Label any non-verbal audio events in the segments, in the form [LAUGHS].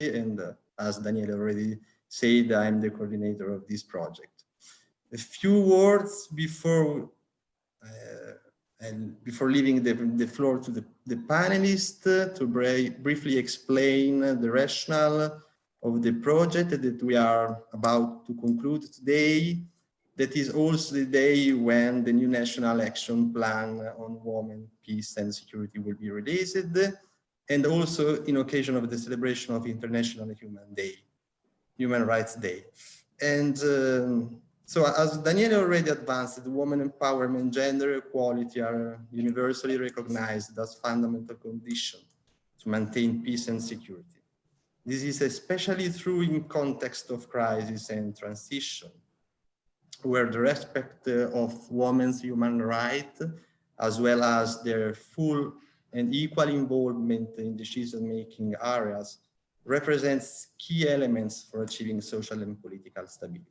And uh, as Daniele already said, I'm the coordinator of this project. A few words before uh, and before leaving the, the floor to the, the panelists uh, to briefly explain the rationale of the project that we are about to conclude today. That is also the day when the new National Action Plan on Women, Peace and Security will be released, and also in occasion of the celebration of International Human Day, Human Rights Day. And um, so as Daniele already advanced, women empowerment, gender equality are universally recognized as fundamental condition to maintain peace and security. This is especially true in context of crisis and transition, where the respect of women's human rights, as well as their full and equal involvement in decision-making areas, represents key elements for achieving social and political stability.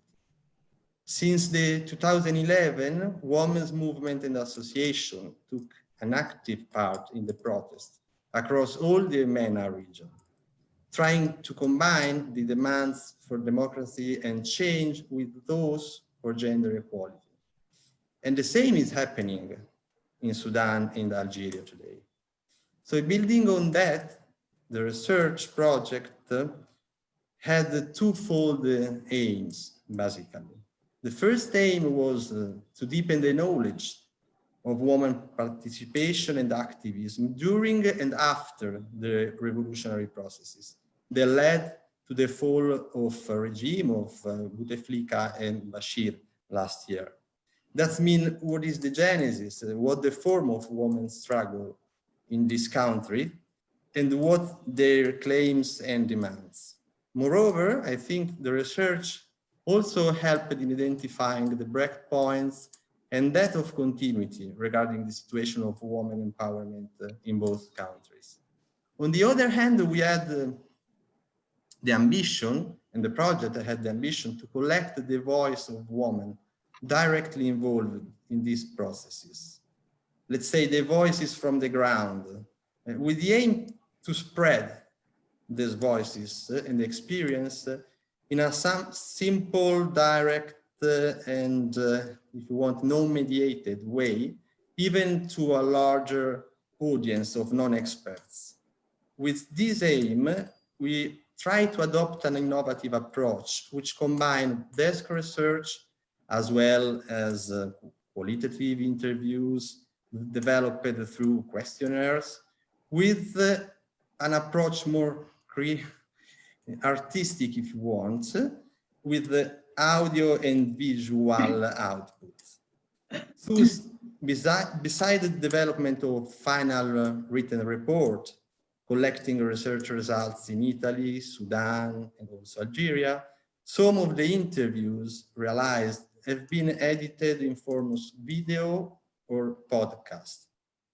Since the 2011, women's movement and association took an active part in the protest across all the MENA region, trying to combine the demands for democracy and change with those for gender equality. And the same is happening in Sudan and Algeria today. So building on that, the research project had twofold aims, basically. The first aim was uh, to deepen the knowledge of women participation and activism during and after the revolutionary processes that led to the fall of regime of uh, Bouteflika and Bashir last year. That means what is the genesis, uh, what the form of women's struggle in this country, and what their claims and demands. Moreover, I think the research also helped in identifying the breakpoints and that of continuity regarding the situation of women empowerment uh, in both countries. On the other hand, we had uh, the ambition, and the project had the ambition to collect the voice of women directly involved in these processes. Let's say the voices from the ground, uh, with the aim to spread these voices and the experience in a simple, direct, uh, and uh, if you want, non-mediated way, even to a larger audience of non-experts. With this aim, we try to adopt an innovative approach which combines desk research as well as uh, qualitative interviews developed through questionnaires with uh, an approach more artistic if you want, with the audio and visual [LAUGHS] outputs. So, beside, beside the development of final uh, written report, collecting research results in Italy, Sudan, and also Algeria, some of the interviews realized have been edited in form of video or podcast.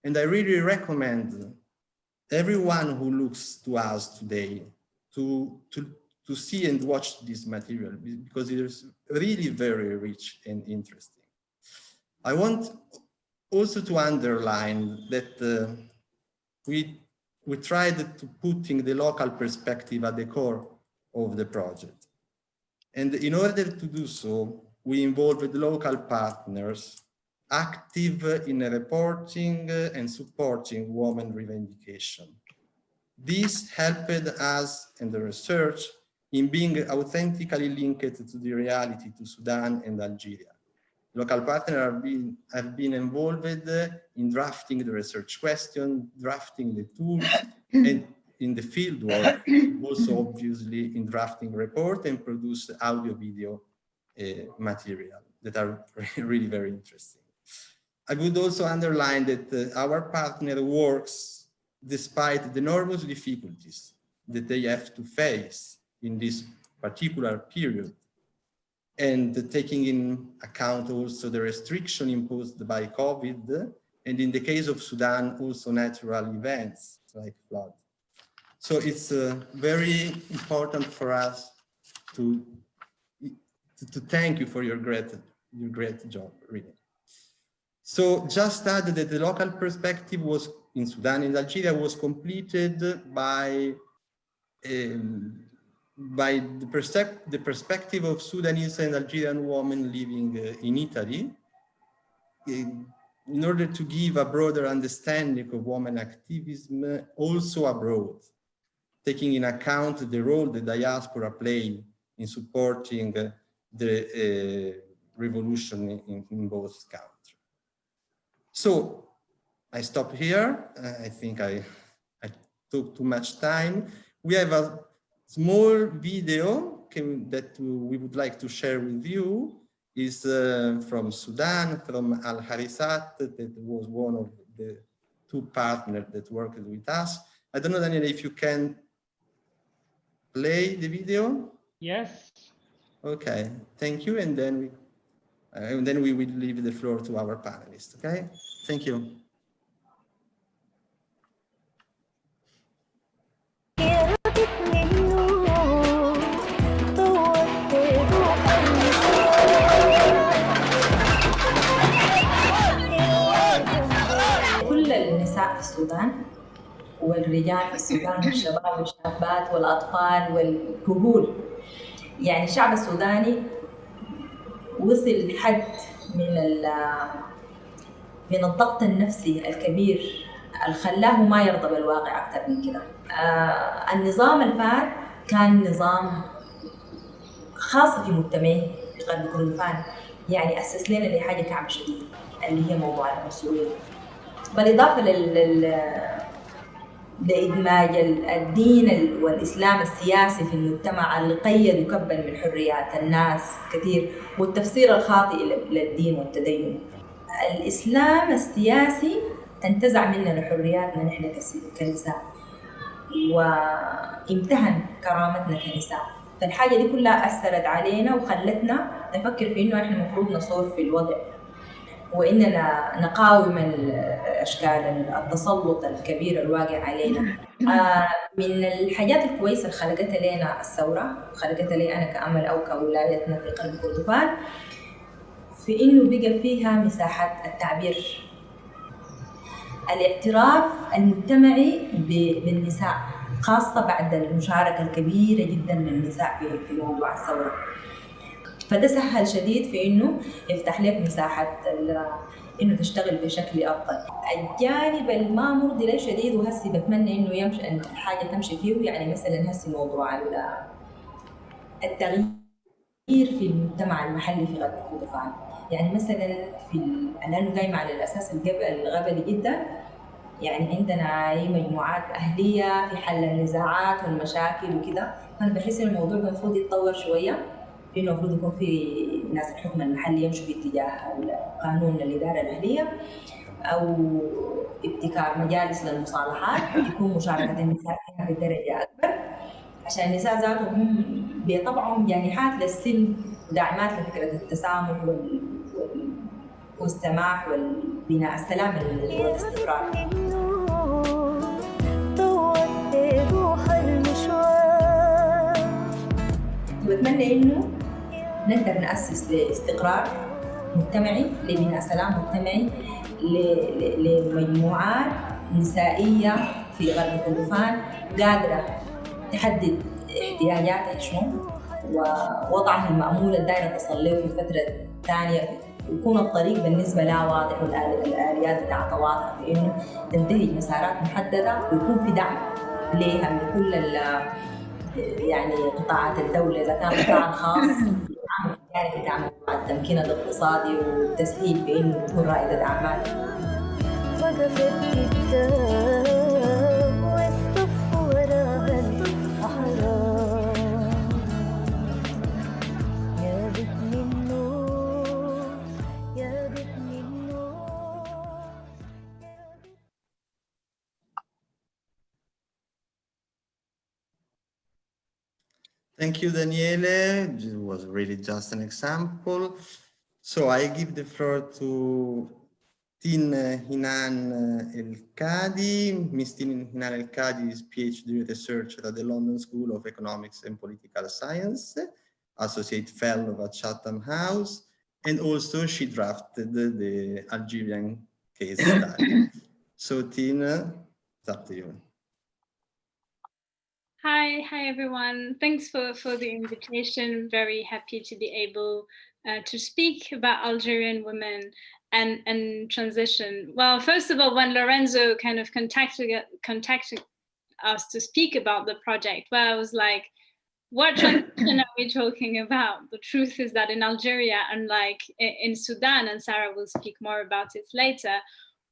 And I really recommend everyone who looks to us today to, to, to see and watch this material because it is really very rich and interesting. I want also to underline that uh, we, we tried to putting the local perspective at the core of the project. And in order to do so, we involved local partners active in reporting and supporting women revendication. This helped us in the research in being authentically linked to the reality to Sudan and Algeria. Local partners have been, have been involved in drafting the research question, drafting the tools, [COUGHS] and in the field work, also obviously in drafting report and produce audio video uh, material that are [LAUGHS] really very interesting. I would also underline that uh, our partner works despite the enormous difficulties that they have to face in this particular period and taking in account also the restriction imposed by COVID and in the case of Sudan also natural events like flood. So it's uh, very important for us to, to, to thank you for your great, your great job, really. So just add that the local perspective was in Sudan and Algeria was completed by um, by the, the, perspective of Sudanese and Algerian women living uh, in Italy, in, in order to give a broader understanding of women activism also abroad, taking in account the role the diaspora play in supporting uh, the uh, revolution in, in, both countries. So I stop here. Uh, I think I, I took too much time. We have a small video can, that we would like to share with you is uh, from Sudan, from Al Harisat, that was one of the two partners that worked with us. I don't know, Daniel, if you can play the video. Yes. Okay, thank you. And then we, and then we will leave the floor to our panelists. Okay, thank you. السودان والرجال في السودان والشباب والشابات والأطفال والكهول يعني الشعب السوداني وصل لحد من من الضغط النفسي الكبير اللي خلاه ما يرضى بالواقع أكثر من كده. آه النظام الفات كان نظام خاص في مجتمعه في غرب كردفان يعني أسس لنا لحاجة كعبة شديد اللي هي موضوع المسؤولية. بالإضافة لل لإدماج الدين والإسلام السياسي في المجتمع اللي قيد وكبل من حريات الناس كثير والتفسير الخاطئ للدين والتدين. الإسلام السياسي انتزع مننا حرياتنا نحن كنساء وامتهن كرامتنا كنساء. فالحاجة دي كلها أثرت علينا وخلتنا نفكر في إنه إحنا المفروض نصور في الوضع. وإننا نقاوم أشكال التسلط الكبير الواقع علينا. آه، من الحاجات الكويسة اللي خلقتها لنا الثورة خلقتها لي أنا كأمل أو كولايتنا في قلب كردفان في إنه بقى فيها مساحات التعبير الاعتراف المجتمعي بالنساء خاصة بعد المشاركة الكبيرة جدا للنساء في موضوع الثورة. فده سهل شديد في إنه يفتح لك مساحة إنه تشتغل بشكل أفضل. الجانب الما مرضي لي شديد وهسي بتمنى إنه يمشي إن الحاجة تمشي فيه يعني مثلا هسي موضوع التغيير في المجتمع المحلي في غرب كردفان يعني مثلا في لأنه قايمة على الأساس الغبلي جدا يعني عندنا أي مجموعات أهلية في حل النزاعات والمشاكل وكده. فأنا بحس ان الموضوع المفروض يتطور شوية. انه المفروض يكون في ناس الحكم المحلي يمشوا في اتجاه قانون الإدارة الأهلية أو ابتكار مجالس للمصالحات يكون مشاركة النساء فيها بدرجة أكبر. عشان النساء ذاتهم بطبعهم جانحات للسلم وداعمات لفكرة التسامح وال... والسماح والبناء. السلام والاستقرار وبتمنى إنه نقدر نأسس لاستقرار مجتمعي لبناء سلام مجتمعي لمجموعات نسائية في غرب كردفان قادرة تحدد احتياجاتها شنو ووضعها المأمول الدائرة تصل له في فترة ثانية يكون الطريق بالنسبة لها واضح والآليات بتاعتها واضحة في إنه تنتهج مسارات محددة ويكون في دعم لها من كل يعني قطاعات الدولة إذا كان قطاع خاص. [LAUGHS] يعني بدعم التمكين الاقتصادي والتسهيل في انه تكون رائده اعمال وقفت قدام Thank you, Daniele. It was really just an example. So I give the floor to Tin Hinan El-Kadi. Ms. Tin Hinan El-Kadi is PhD researcher at the London School of Economics and Political Science, Associate Fellow at Chatham House, and also she drafted the Algerian case study. [COUGHS] so Tina, it's up to you. Hi, hi everyone. Thanks for, for the invitation. Very happy to be able uh, to speak about Algerian women and, and transition. Well, first of all, when Lorenzo kind of contacted, contacted us to speak about the project, well, I was like, what transition are we talking about? The truth is that in Algeria, unlike in Sudan, and Sarah will speak more about it later,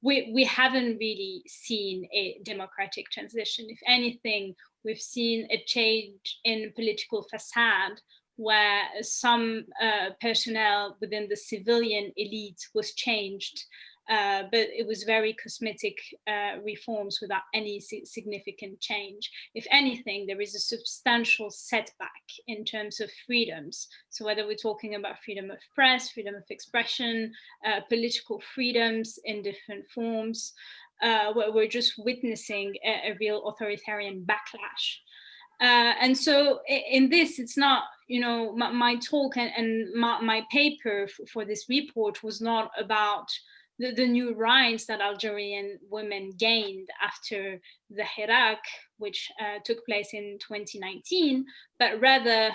we, we haven't really seen a democratic transition. If anything, we've seen a change in political facade where some uh, personnel within the civilian elite was changed, uh, but it was very cosmetic uh, reforms without any significant change. If anything, there is a substantial setback in terms of freedoms. So whether we're talking about freedom of press, freedom of expression, uh, political freedoms in different forms, uh, we're just witnessing a, a real authoritarian backlash. Uh, and so in this, it's not, you know, my, my talk and, and my, my, paper for this report was not about the, the, new rights that Algerian women gained after the Hirak, which uh, took place in 2019, but rather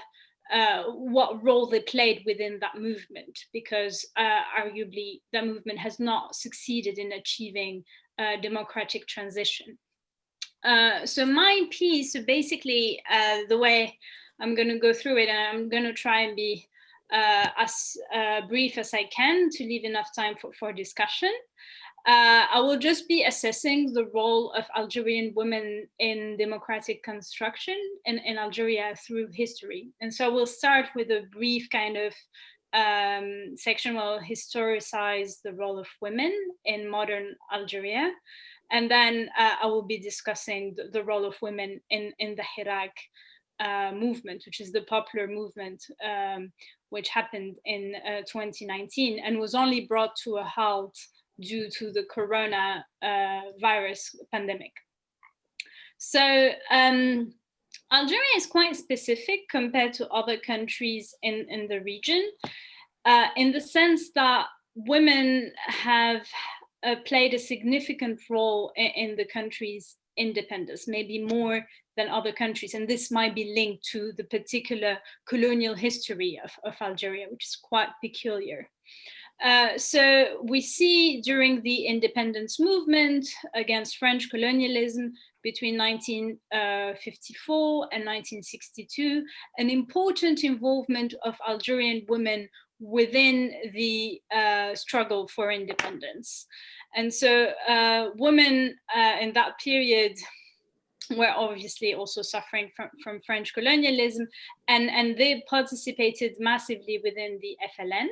uh, what role they played within that movement, because uh, arguably that movement has not succeeded in achieving uh, democratic transition. Uh, so my piece, so basically uh, the way I'm going to go through it, and I'm going to try and be uh, as brief as I can to leave enough time for, for discussion. Uh, I will just be assessing the role of Algerian women in democratic construction in, in Algeria through history. And so we'll start with a brief kind of um, section will historicize the role of women in modern Algeria. And then uh, I will be discussing the, the, role of women in, in the Hirak uh, movement, which is the popular movement, um, which happened in uh, 2019 and was only brought to a halt due to the corona uh, virus pandemic. So um, Algeria is quite specific compared to other countries in, in the region, uh, in the sense that women have uh, played a significant role in, in, the country's independence, maybe more than other countries. And this might be linked to the particular colonial history of, of Algeria, which is quite peculiar. Uh, so we see during the independence movement against French colonialism between 1954 and 1962, an important involvement of Algerian women within the uh, struggle for independence. And so uh, women uh, in that period were obviously also suffering from, from French colonialism and, and they participated massively within the FLN.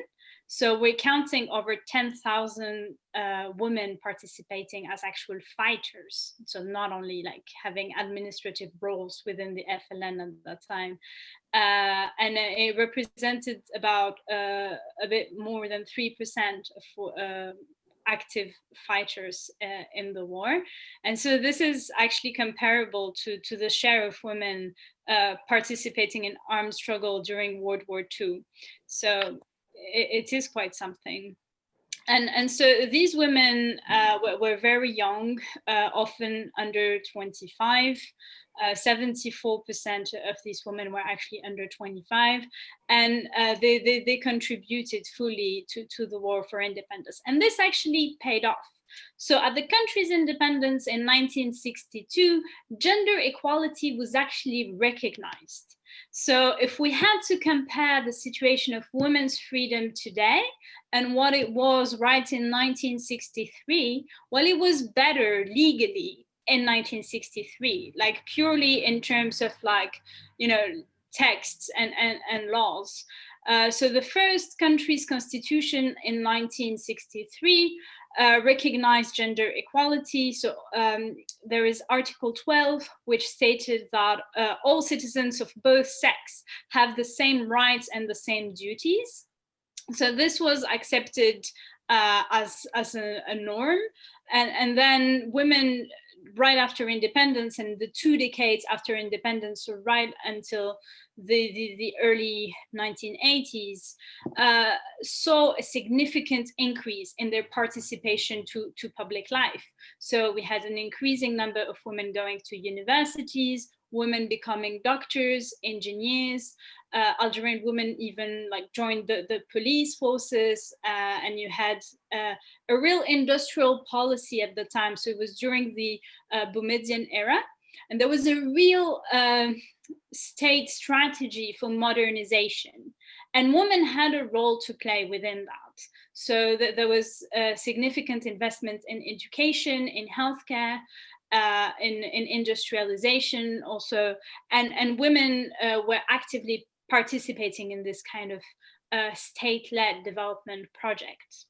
So we're counting over 10,000 uh, women participating as actual fighters. So not only like having administrative roles within the FLN at that time. Uh, and it represented about uh, a bit more than 3% of uh, active fighters uh, in the war. And so this is actually comparable to, to the share of women uh, participating in armed struggle during World War II. So it, it is quite something. And, and so these women uh, were, were, very young, uh, often under 25. 74% uh, of these women were actually under 25, and uh, they, they, they contributed fully to, to the war for independence. And this actually paid off. So at the country's independence in 1962, gender equality was actually recognized. So if we had to compare the situation of women's freedom today and what it was right in 1963, well, it was better legally in 1963, like purely in terms of like, you know, texts and, and, and laws. Uh, so the first country's constitution in 1963 uh, recognized gender equality. So um, there is Article 12, which stated that uh, all citizens of both sex have the same rights and the same duties. So this was accepted uh, as, as a, a norm. And, and then women right after independence and the two decades after independence, right until the, the, the early 1980s, uh, saw a significant increase in their participation to, to public life. So we had an increasing number of women going to universities, women becoming doctors, engineers, uh, Algerian women even like joined the, the police forces uh, and you had uh, a real industrial policy at the time. So it was during the uh, Boumediene era and there was a real um, state strategy for modernization and women had a role to play within that. So that there was a significant investment in education, in healthcare, uh, in, in industrialization also, and, and women uh, were actively participating in this kind of uh, state-led development project.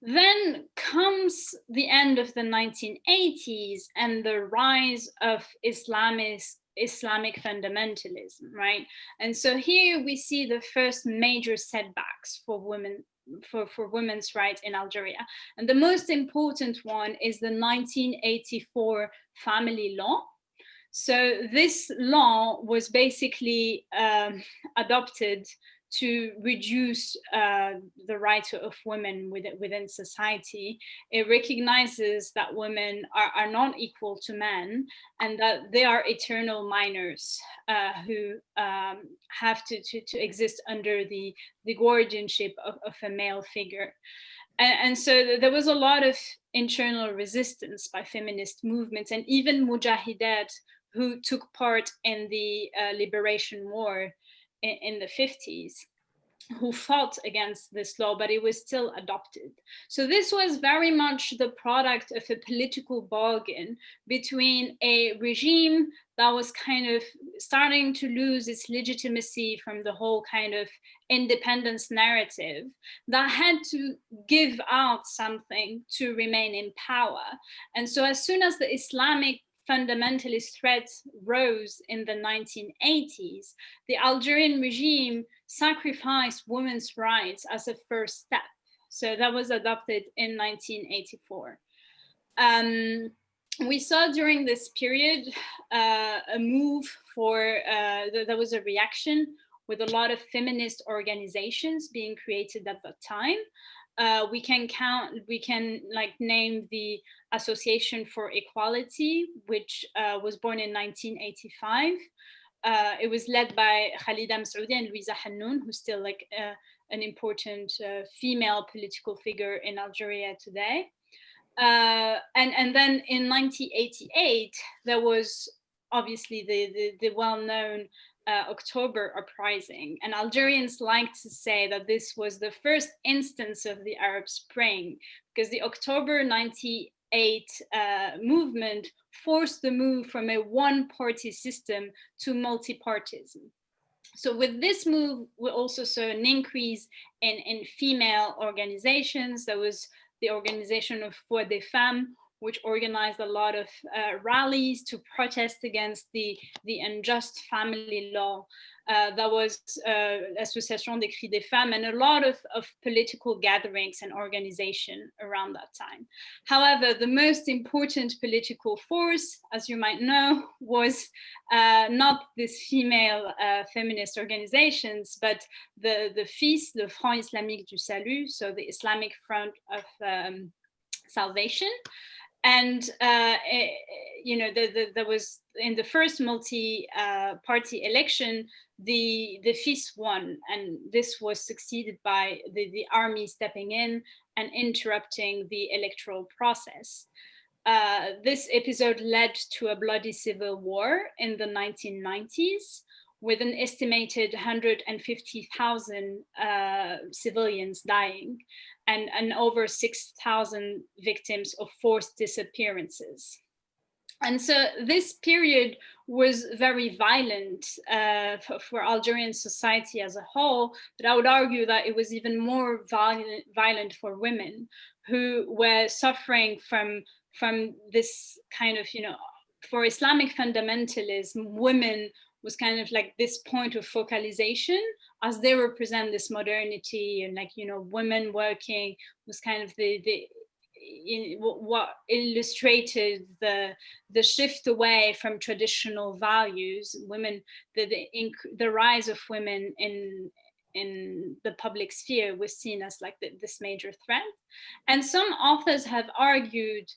Then comes the end of the 1980s and the rise of Islamist Islamic fundamentalism, right? And so here we see the first major setbacks for women for, for women's rights in Algeria. And the most important one is the 1984 family law. So this law was basically um, adopted to reduce uh, the rights of women within, within society. It recognizes that women are, are not equal to men and that they are eternal minors uh, who um, have to, to, to exist under the, the guardianship of, of a male figure. And, and so there was a lot of internal resistance by feminist movements and even mujahidat who took part in the uh, liberation war in, in the 50s who fought against this law, but it was still adopted. So this was very much the product of a political bargain between a regime that was kind of starting to lose its legitimacy from the whole kind of independence narrative that had to give out something to remain in power. And so as soon as the Islamic fundamentalist threat rose in the 1980s, the Algerian regime sacrificed women's rights as a first step. So that was adopted in 1984. Um, we saw during this period uh, a move for, uh, there was a reaction with a lot of feminist organizations being created at that time uh, we can count, we can like name the Association for Equality, which uh, was born in 1985. Uh, it was led by Khalida Messaoudi and Louisa Hanoune, who's still like uh, an important uh, female political figure in Algeria today. Uh, and, and then in 1988, there was obviously the, the, the well-known uh, October uprising. And Algerians like to say that this was the first instance of the Arab Spring because the October 98 uh, movement forced the move from a one-party system to multi-partism. So with this move, we also saw an increase in, in female organizations. There was the organization of Voix des Femmes, which organized a lot of uh, rallies to protest against the, the unjust family law. Uh, that was uh, Association des Cris des Femmes and a lot of, of political gatherings and organization around that time. However, the most important political force, as you might know, was uh, not these female uh, feminist organizations, but the, the FIS, the Front Islamique du Salut, so the Islamic Front of um, Salvation, and uh, eh, you know the, the, there was in the first multi-party uh, election the the FIS won and this was succeeded by the, the army stepping in and interrupting the electoral process. Uh, this episode led to a bloody civil war in the 1990s with an estimated 150,000 uh, civilians dying and, and over 6,000 victims of forced disappearances. And so this period was very violent uh, for, for, Algerian society as a whole, but I would argue that it was even more violent, violent for women who were suffering from, from this kind of, you know, for Islamic fundamentalism, women was kind of like this point of focalization as they represent this modernity and like, you know, women working was kind of the, the in, what illustrated the the shift away from traditional values. Women the the, the rise of women in in the public sphere was seen as like the, this major threat. And some authors have argued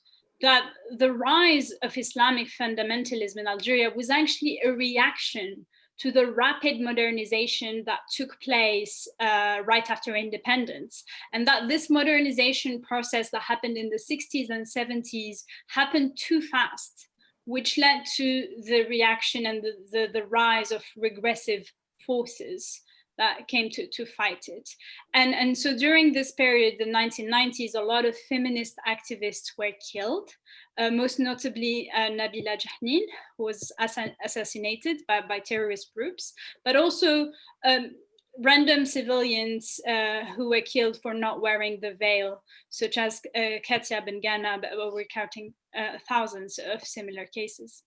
that the rise of Islamic fundamentalism in Algeria was actually a reaction to the rapid modernization that took place uh, right after independence. And that this modernization process that happened in the 60s and 70s happened too fast, which led to the reaction and the, the, the rise of regressive forces that came to, to fight it. And, and so during this period, the 1990s, a lot of feminist activists were killed, uh, most notably uh, Nabila Djahnine, who was assassinated by, by terrorist groups, but also um, random civilians uh, who were killed for not wearing the veil, such as uh, Katia Bengana, but we're counting uh, thousands of similar cases.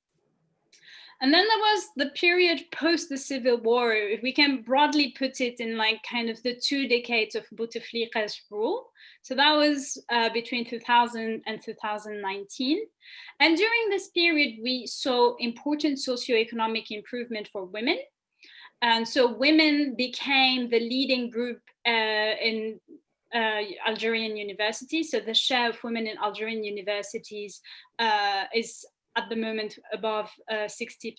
And then there was the period post the civil war, if we can broadly put it in like kind of the two decades of Bouteflika's rule. So that was uh, between 2000 and 2019. And during this period, we saw important socioeconomic improvement for women. And so women became the leading group uh, in uh, Algerian universities. So the share of women in Algerian universities uh, is at the moment above 60%.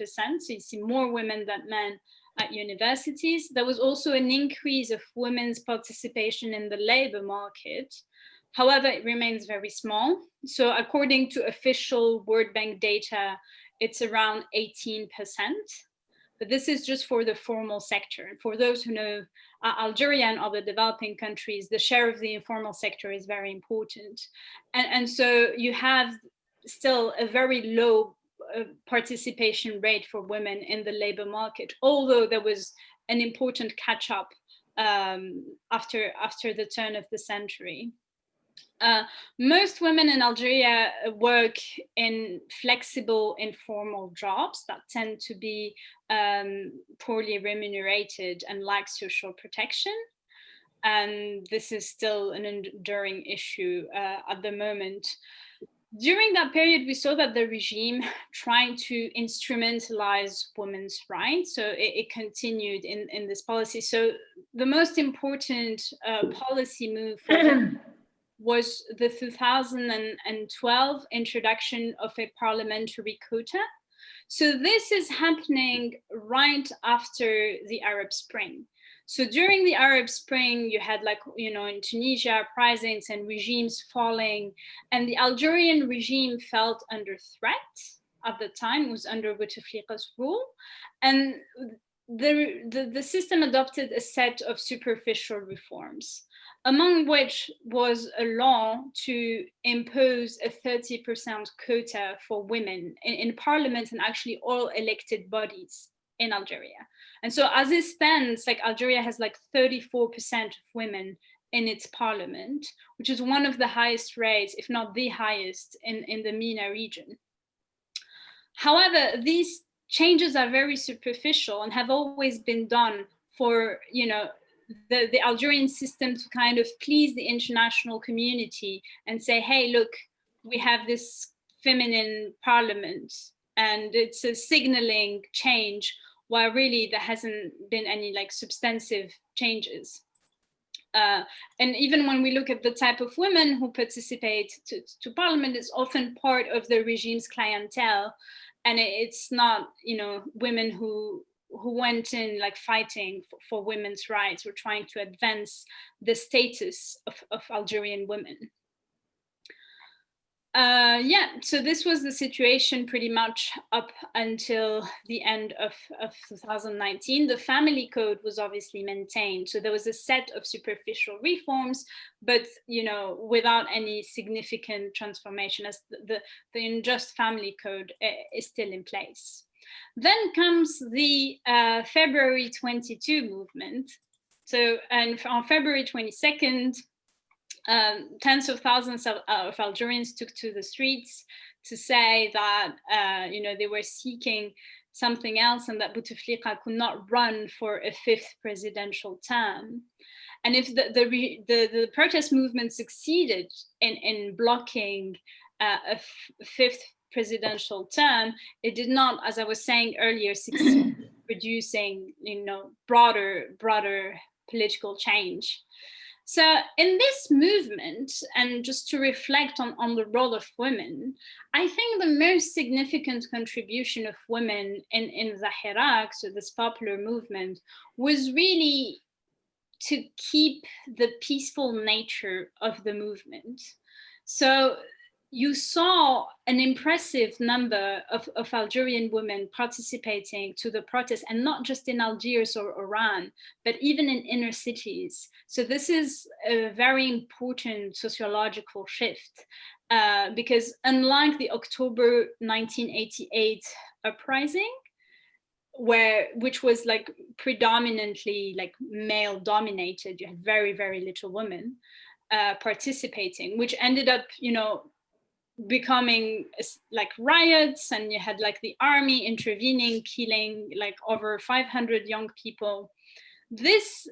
Uh, so you see more women than men at universities. There was also an increase of women's participation in the labor market. However, it remains very small. So according to official World Bank data, it's around 18%. But this is just for the formal sector. For those who know uh, Algeria and other developing countries, the share of the informal sector is very important. And, and so you have still a very low uh, participation rate for women in the labor market, although there was an important catch up um, after, after the turn of the century. Uh, most women in Algeria work in flexible informal jobs that tend to be um, poorly remunerated and lack social protection. And this is still an enduring issue uh, at the moment during that period, we saw that the regime trying to instrumentalize women's rights. So it, it continued in, in this policy. So the most important uh, policy move [CLEARS THROAT] was the 2012 introduction of a parliamentary quota. So this is happening right after the Arab Spring. So during the Arab Spring, you had like, you know, in Tunisia, uprisings and regimes falling, and the Algerian regime felt under threat at the time, was under Bouteflika's rule. And the, the, the system adopted a set of superficial reforms, among which was a law to impose a 30% quota for women in, in parliament and actually all elected bodies in Algeria. And so as it stands, like Algeria has like 34% of women in its parliament, which is one of the highest rates, if not the highest in, in the MENA region. However, these changes are very superficial and have always been done for, you know, the, the Algerian system to kind of please the international community and say, hey, look, we have this feminine parliament and it's a signaling change while really there hasn't been any like substantive changes. Uh, and even when we look at the type of women who participate to, to parliament, it's often part of the regime's clientele. And it's not, you know, women who who went in like fighting for, for women's rights or trying to advance the status of, of Algerian women. Uh, yeah, so this was the situation pretty much up until the end of, of 2019. The family code was obviously maintained. So there was a set of superficial reforms, but you know, without any significant transformation as the, the, the unjust family code uh, is still in place. Then comes the uh, February 22 movement. So, and on February 22nd, um, tens of thousands of, of, Algerians took to the streets to say that, uh, you know, they were seeking something else and that Bouteflika could not run for a fifth presidential term. And if the, the, the, the protest movement succeeded in, in blocking uh, a fifth presidential term, it did not, as I was saying earlier, succeed [CLEARS THROAT] producing, you know, broader, broader political change. So in this movement, and just to reflect on, on the role of women, I think the most significant contribution of women in, in the Hirak, so this popular movement, was really to keep the peaceful nature of the movement. So you saw an impressive number of, of, Algerian women participating to the protest and not just in Algiers or Oran, but even in inner cities. So this is a very important sociological shift uh, because unlike the October 1988 uprising, where which was like predominantly like male dominated, you had very, very little women uh, participating, which ended up, you know, becoming like riots and you had like the army intervening, killing like over 500 young people. This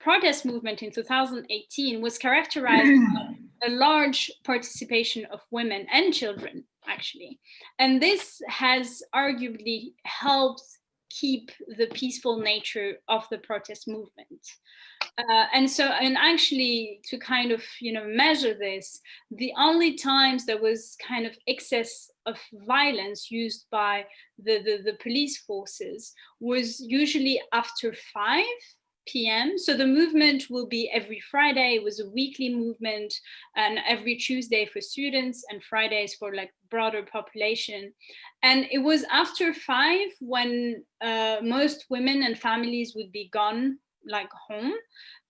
protest movement in 2018 was characterized [CLEARS THROAT] by a large participation of women and children, actually. And this has arguably helped keep the peaceful nature of the protest movement. Uh, and so, and actually to kind of, you know, measure this, the only times there was kind of excess of violence used by the, the, the police forces was usually after 5 p.m. So the movement will be every Friday. It was a weekly movement and every Tuesday for students and Fridays for like broader population. And it was after five when uh, most women and families would be gone like home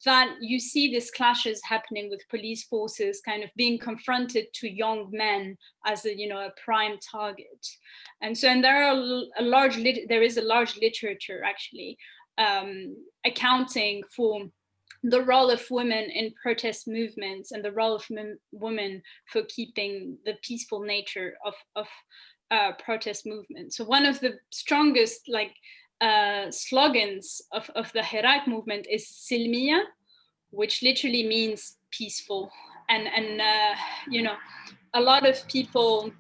that you see these clashes happening with police forces kind of being confronted to young men as a you know a prime target and so and there are a large there is a large literature actually um, accounting for the role of women in protest movements and the role of women for keeping the peaceful nature of, of uh, protest movements. So one of the strongest like uh, slogans of, of the Hirak movement is Silmiya, which literally means peaceful. And, and uh, you know, a lot of people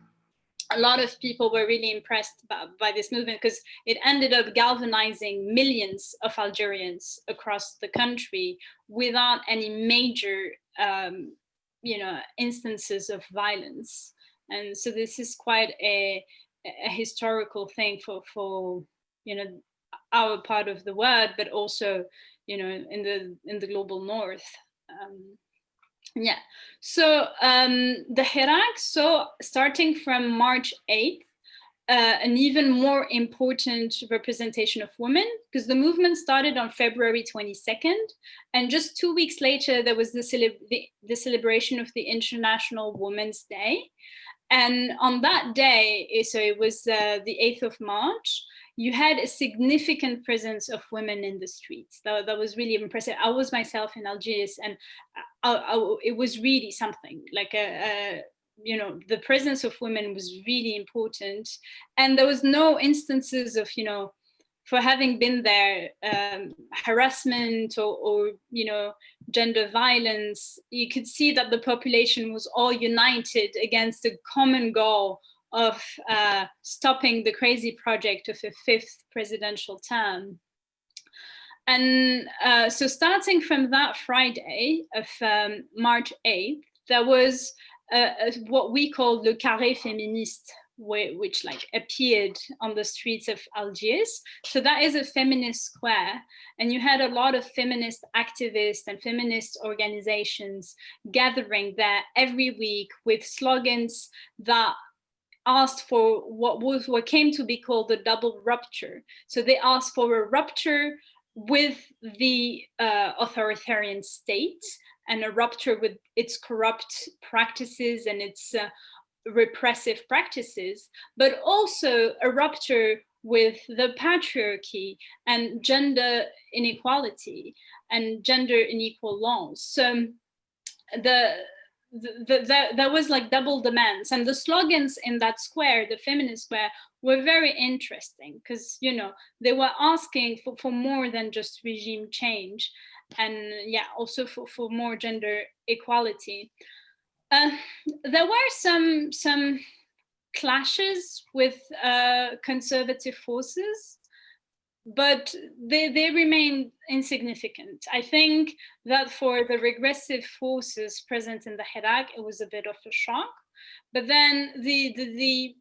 a lot of people were really impressed by, by this movement because it ended up galvanizing millions of Algerians across the country without any major, um, you know, instances of violence. And so this is quite a, a historical thing for, for, you know, our part of the world, but also, you know, in the in the global north. Um, yeah, so um, the Hirak, so starting from March 8th, uh, an even more important representation of women because the movement started on February 22nd and just two weeks later there was the, the, the celebration of the International Women's Day and on that day so it was uh, the 8th of March you had a significant presence of women in the streets. That, that was really impressive. I was myself in Algiers and uh, I, I, it was really something like a, a you know, the presence of women was really important. And there was no instances of, you know, for having been there, um, harassment or, or, you know, gender violence, you could see that the population was all united against a common goal of uh, stopping the crazy project of a fifth presidential term. And uh, so starting from that Friday of um, March 8th, there was what we call le carré féministe, which like appeared on the streets of Algiers. So that is a feminist square. And you had a lot of feminist activists and feminist organizations gathering there every week with slogans that asked for what was what came to be called the double rupture. So they asked for a rupture with the uh, authoritarian state and a rupture with its corrupt practices and its uh, repressive practices, but also a rupture with the patriarchy and gender inequality and gender unequal laws. So the the, the, there was like double demands and the slogans in that square, the feminist square, were very interesting because, you know, they were asking for, for more than just regime change and yeah, also for, for more gender equality. Uh, there were some, some clashes with uh, conservative forces but they, they remain insignificant. I think that for the regressive forces present in the Hirak, it was a bit of a shock. But then the, the, the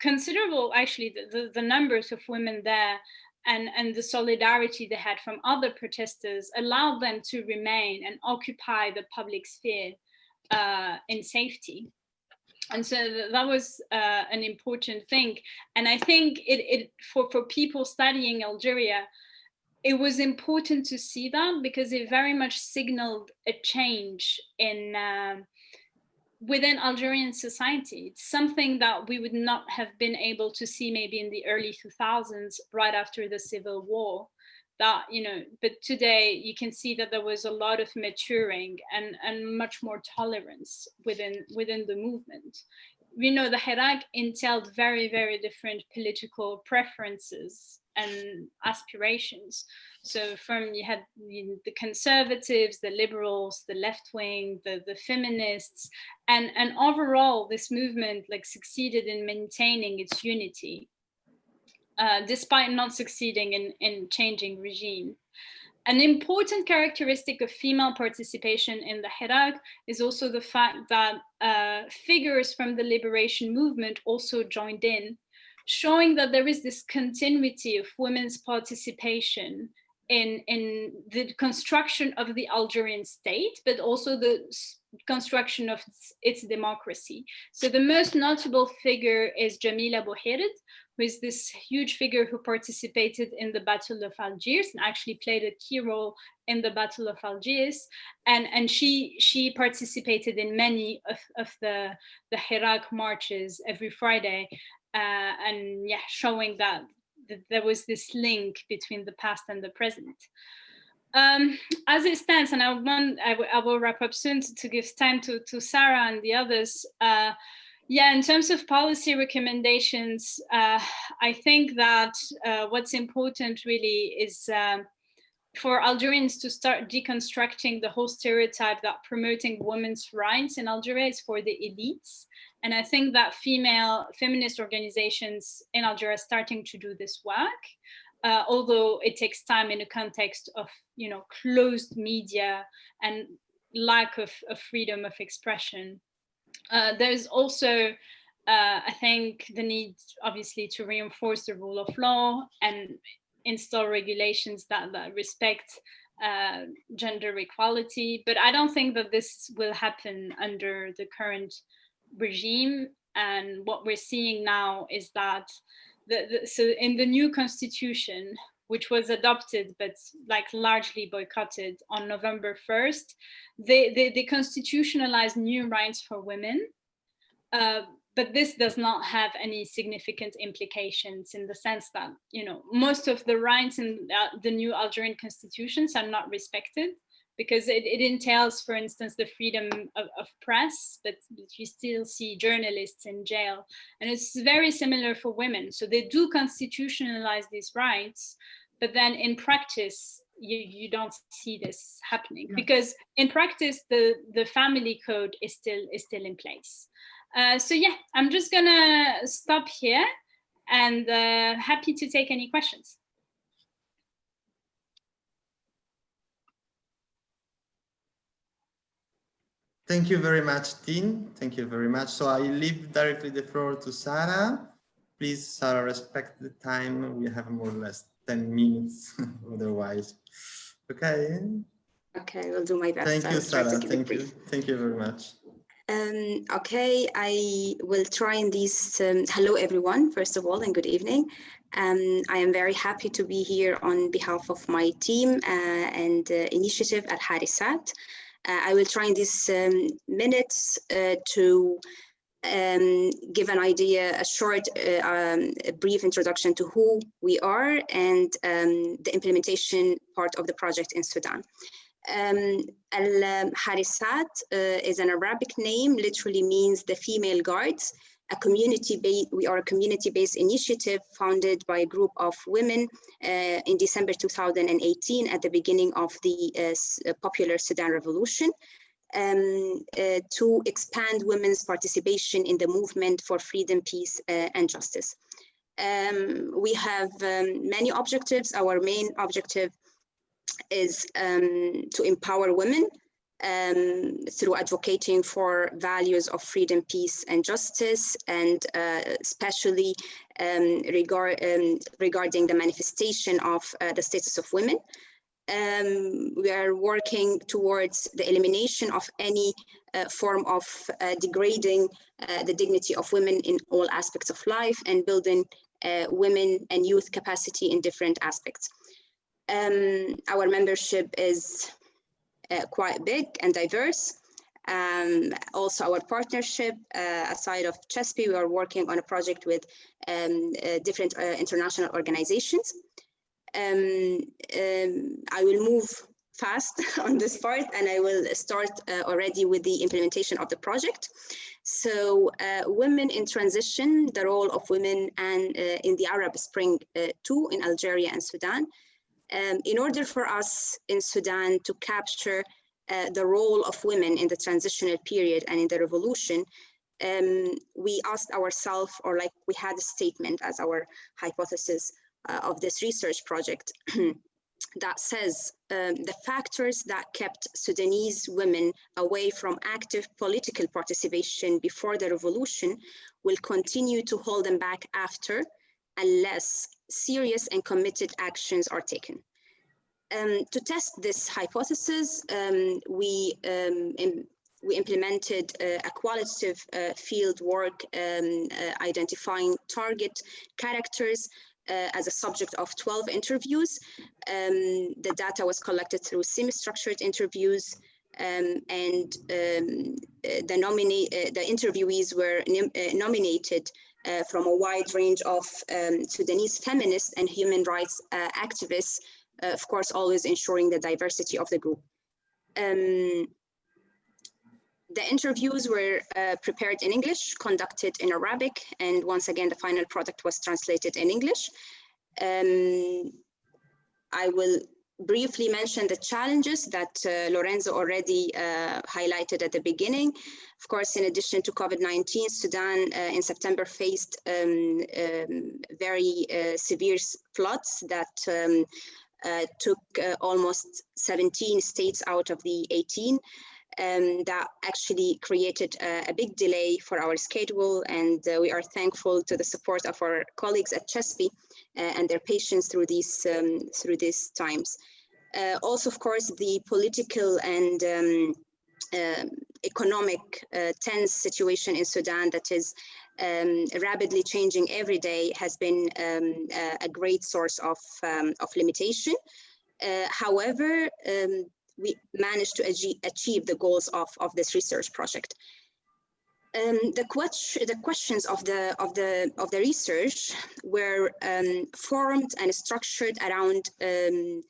considerable, actually, the, the, the numbers of women there and, and the solidarity they had from other protesters allowed them to remain and occupy the public sphere uh, in safety. And so that was uh, an important thing. And I think it, it for, for people studying Algeria, it was important to see that because it very much signaled a change in uh, within Algerian society. It's something that we would not have been able to see maybe in the early 2000s, right after the civil war. That, you know, but today you can see that there was a lot of maturing and, and much more tolerance within, within the movement. We know the Hirak entailed very, very different political preferences and aspirations. So from you had the conservatives, the liberals, the left wing, the, the feminists, and, and overall this movement like succeeded in maintaining its unity, uh, despite not succeeding in, in changing regime. An important characteristic of female participation in the Hirak is also the fact that uh, figures from the liberation movement also joined in, showing that there is this continuity of women's participation in, in the construction of the Algerian state, but also the construction of its, its, democracy. So the most notable figure is Jamila Bouhired, who is this huge figure who participated in the Battle of Algiers and actually played a key role in the Battle of Algiers. And, and she, she participated in many of, of the, the Hirak marches every Friday. Uh, and yeah, showing that that there was this link between the past and the present. Um, as it stands, and I, want, I, I will wrap up soon to, to, give time to, to Sarah and the others. Uh, yeah, in terms of policy recommendations, uh, I think that uh, what's important really is um, for Algerians to start deconstructing the whole stereotype that promoting women's rights in Algeria is for the elites and I think that female feminist organizations in Algeria are starting to do this work, uh, although it takes time in a context of, you know, closed media and lack of, of freedom of expression. Uh, there's also, uh, I think, the need, obviously, to reinforce the rule of law and install regulations that, that respect uh, gender equality. But I don't think that this will happen under the current regime. And what we're seeing now is that the, the, so in the new constitution, which was adopted but like largely boycotted on November 1st, they, they, they constitutionalized new rights for women. Uh, but this does not have any significant implications in the sense that, you know, most of the rights in uh, the new Algerian constitutions are not respected because it, it entails, for instance, the freedom of, of press, but you still see journalists in jail. And it's very similar for women. So they do constitutionalize these rights, but then in practice, you, you don't see this happening yeah. because in practice, the, the family code is still, is still in place. Uh, so yeah, I'm just gonna stop here and uh, happy to take any questions. Thank you very much, Dean. Thank you very much. So I leave directly the floor to Sarah. Please, Sarah, respect the time. We have more or less 10 minutes [LAUGHS] otherwise. Okay. Okay, we'll do my best. Thank you, Sarah. Thank you. Thank you very much. Um, okay, I will try in these. Um, hello, everyone, first of all, and good evening. Um, I am very happy to be here on behalf of my team uh, and uh, initiative at Harisat. Uh, I will try in these um, minutes uh, to um, give an idea, a short, uh, um, a brief introduction to who we are and um, the implementation part of the project in Sudan. Um, Al-Harisat uh, is an Arabic name, literally means the female guards a community based, we are a community-based initiative founded by a group of women uh, in December 2018 at the beginning of the uh, uh, popular Sudan revolution um, uh, to expand women's participation in the movement for freedom, peace, uh, and justice. Um, we have um, many objectives. Our main objective is um, to empower women um, through advocating for values of freedom, peace, and justice, and uh, especially um, regard, um, regarding the manifestation of uh, the status of women. Um, we are working towards the elimination of any uh, form of uh, degrading uh, the dignity of women in all aspects of life and building uh, women and youth capacity in different aspects. Um, our membership is quite big and diverse. Um, also our partnership, uh, aside of CeSPI, we are working on a project with um, uh, different uh, international organizations. Um, um, I will move fast [LAUGHS] on this part and I will start uh, already with the implementation of the project. So uh, women in transition, the role of women and in the Arab Spring too in Algeria and Sudan. Um, in order for us in Sudan to capture uh, the role of women in the transitional period and in the revolution, um, we asked ourselves, or like we had a statement as our hypothesis uh, of this research project [CLEARS THROAT] that says um, the factors that kept Sudanese women away from active political participation before the revolution will continue to hold them back after unless serious and committed actions are taken. Um, to test this hypothesis, um, we, um, we implemented uh, a qualitative uh, field work um, uh, identifying target characters uh, as a subject of 12 interviews. Um, the data was collected through semi-structured interviews um, and uh, the, nominee, uh, the interviewees were nominated uh, from a wide range of um, Sudanese feminists and human rights uh, activists, uh, of course, always ensuring the diversity of the group. Um, the interviews were uh, prepared in English, conducted in Arabic, and once again, the final product was translated in English. Um, I will briefly mention the challenges that uh, Lorenzo already uh, highlighted at the beginning. Of course, in addition to COVID-19, Sudan uh, in September faced um, um, very uh, severe floods that um, uh, took uh, almost 17 states out of the 18. Um, that actually created a, a, big delay for our schedule and we are thankful to the support of our colleagues at CeSPI uh, and their patience through these um, through these times. Uh, also, of course, the political and um, uh, economic uh, tense situation in Sudan that is um, rapidly changing every day has been um, a great source of, um, of limitation. Uh, however, um, we managed to achieve the goals of, of this research project. Um, the, the questions of the of the of the research were um, formed and structured around um,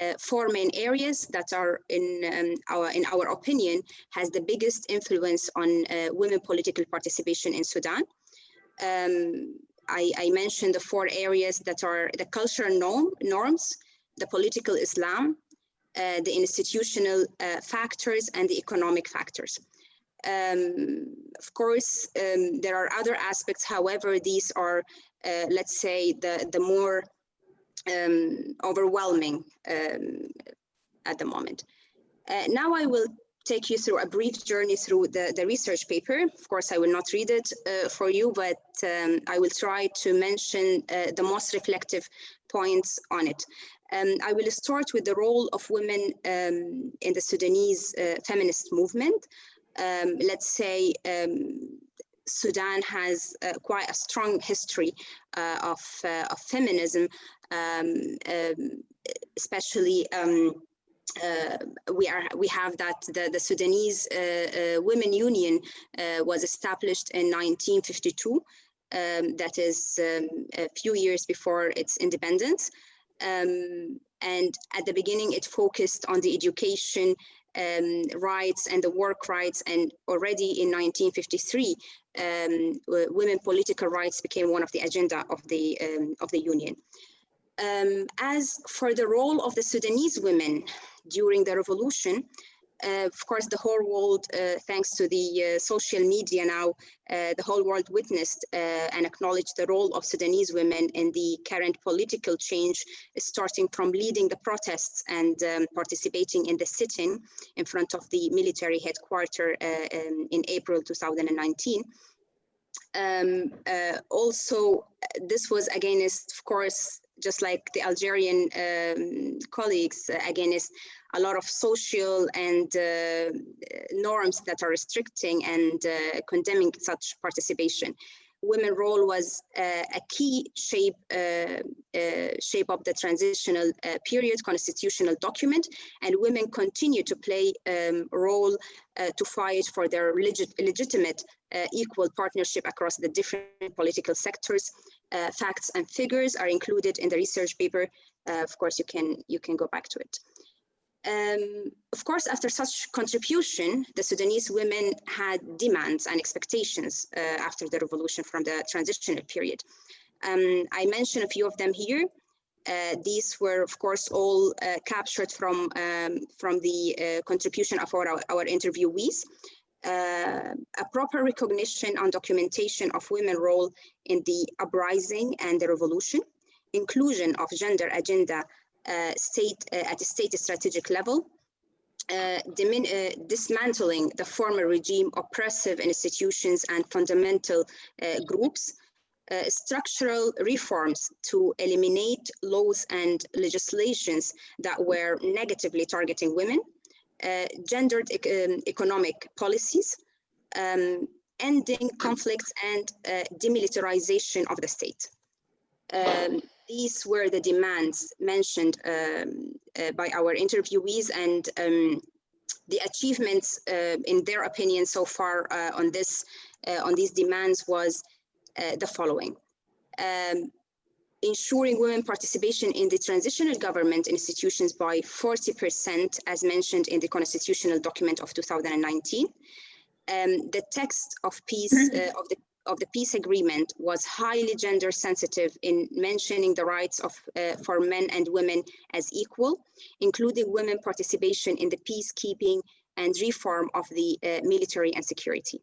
uh, four main areas that are in um, our in our opinion has the biggest influence on uh, women political participation in Sudan. Um, I, I, mentioned the four areas that are the cultural norm, norms, the political Islam, uh, the institutional uh, factors, and the economic factors. Um, of course, um, there are other aspects. However, these are, uh, let's say, the, the more um, overwhelming um, at the moment. Uh, now I will take you through a brief journey through the, the research paper. Of course, I will not read it uh, for you, but um, I will try to mention uh, the most reflective points on it. Um, I will start with the role of women um, in the Sudanese uh, feminist movement. Um, let's say um, Sudan has uh, quite a strong history uh, of, uh, of feminism, um, um, especially um, uh, we are we have that the, the Sudanese uh, uh, Women Union was established in 1952. Um, that is um, a few years before its independence. Um, and at the beginning, it focused on the education um, rights and the work rights. And already in 1953, um, women political rights became one of the agenda of the, um, of the union. Um, as for the role of the Sudanese women during the revolution, of course, the whole world, uh, thanks to the uh, social media now, uh, the whole world witnessed uh, and acknowledged the role of Sudanese women in the current political change, starting from leading the protests and um, participating in the sit-in in front of the military headquarters uh, um, in April 2019. Um, also, this was against, of course, just like the Algerian um, colleagues, against a lot of social and uh, norms that are restricting and uh, condemning such participation. Women role was uh, a key shape shape of the transitional period constitutional document, and women continue to play um, a role to fight for their legit legitimate uh, equal partnership across the different political sectors. Uh, facts and figures are included in the research paper. Uh, of course, you can you can go back to it. Um, of course, after such contribution, the Sudanese women had demands and expectations uh, after the revolution from the transitional period. Um, I mentioned a few of them here. Uh, these were, of course, all uh, captured from, um, from the uh, contribution of our, our interviewees. Uh, a proper recognition and documentation of women role in the uprising and the revolution, inclusion of gender agenda uh, state uh, at a state strategic level, uh, dismantling the former regime oppressive institutions and fundamental groups, uh, structural reforms to eliminate laws and legislations that were negatively targeting women, uh, gendered um, economic policies, um, ending conflicts and uh, demilitarization of the state. Um, these were the demands mentioned um, uh, by our interviewees and um, the achievements in their opinion so far on this on these demands was the following. Um, ensuring women participation in the transitional government institutions by 40% as mentioned in the constitutional document of 2019. Um, the text of peace uh, of the of the peace agreement was highly gender sensitive in mentioning the rights of uh, for men and women as equal, including women participation in the peacekeeping and reform of the uh, military and security.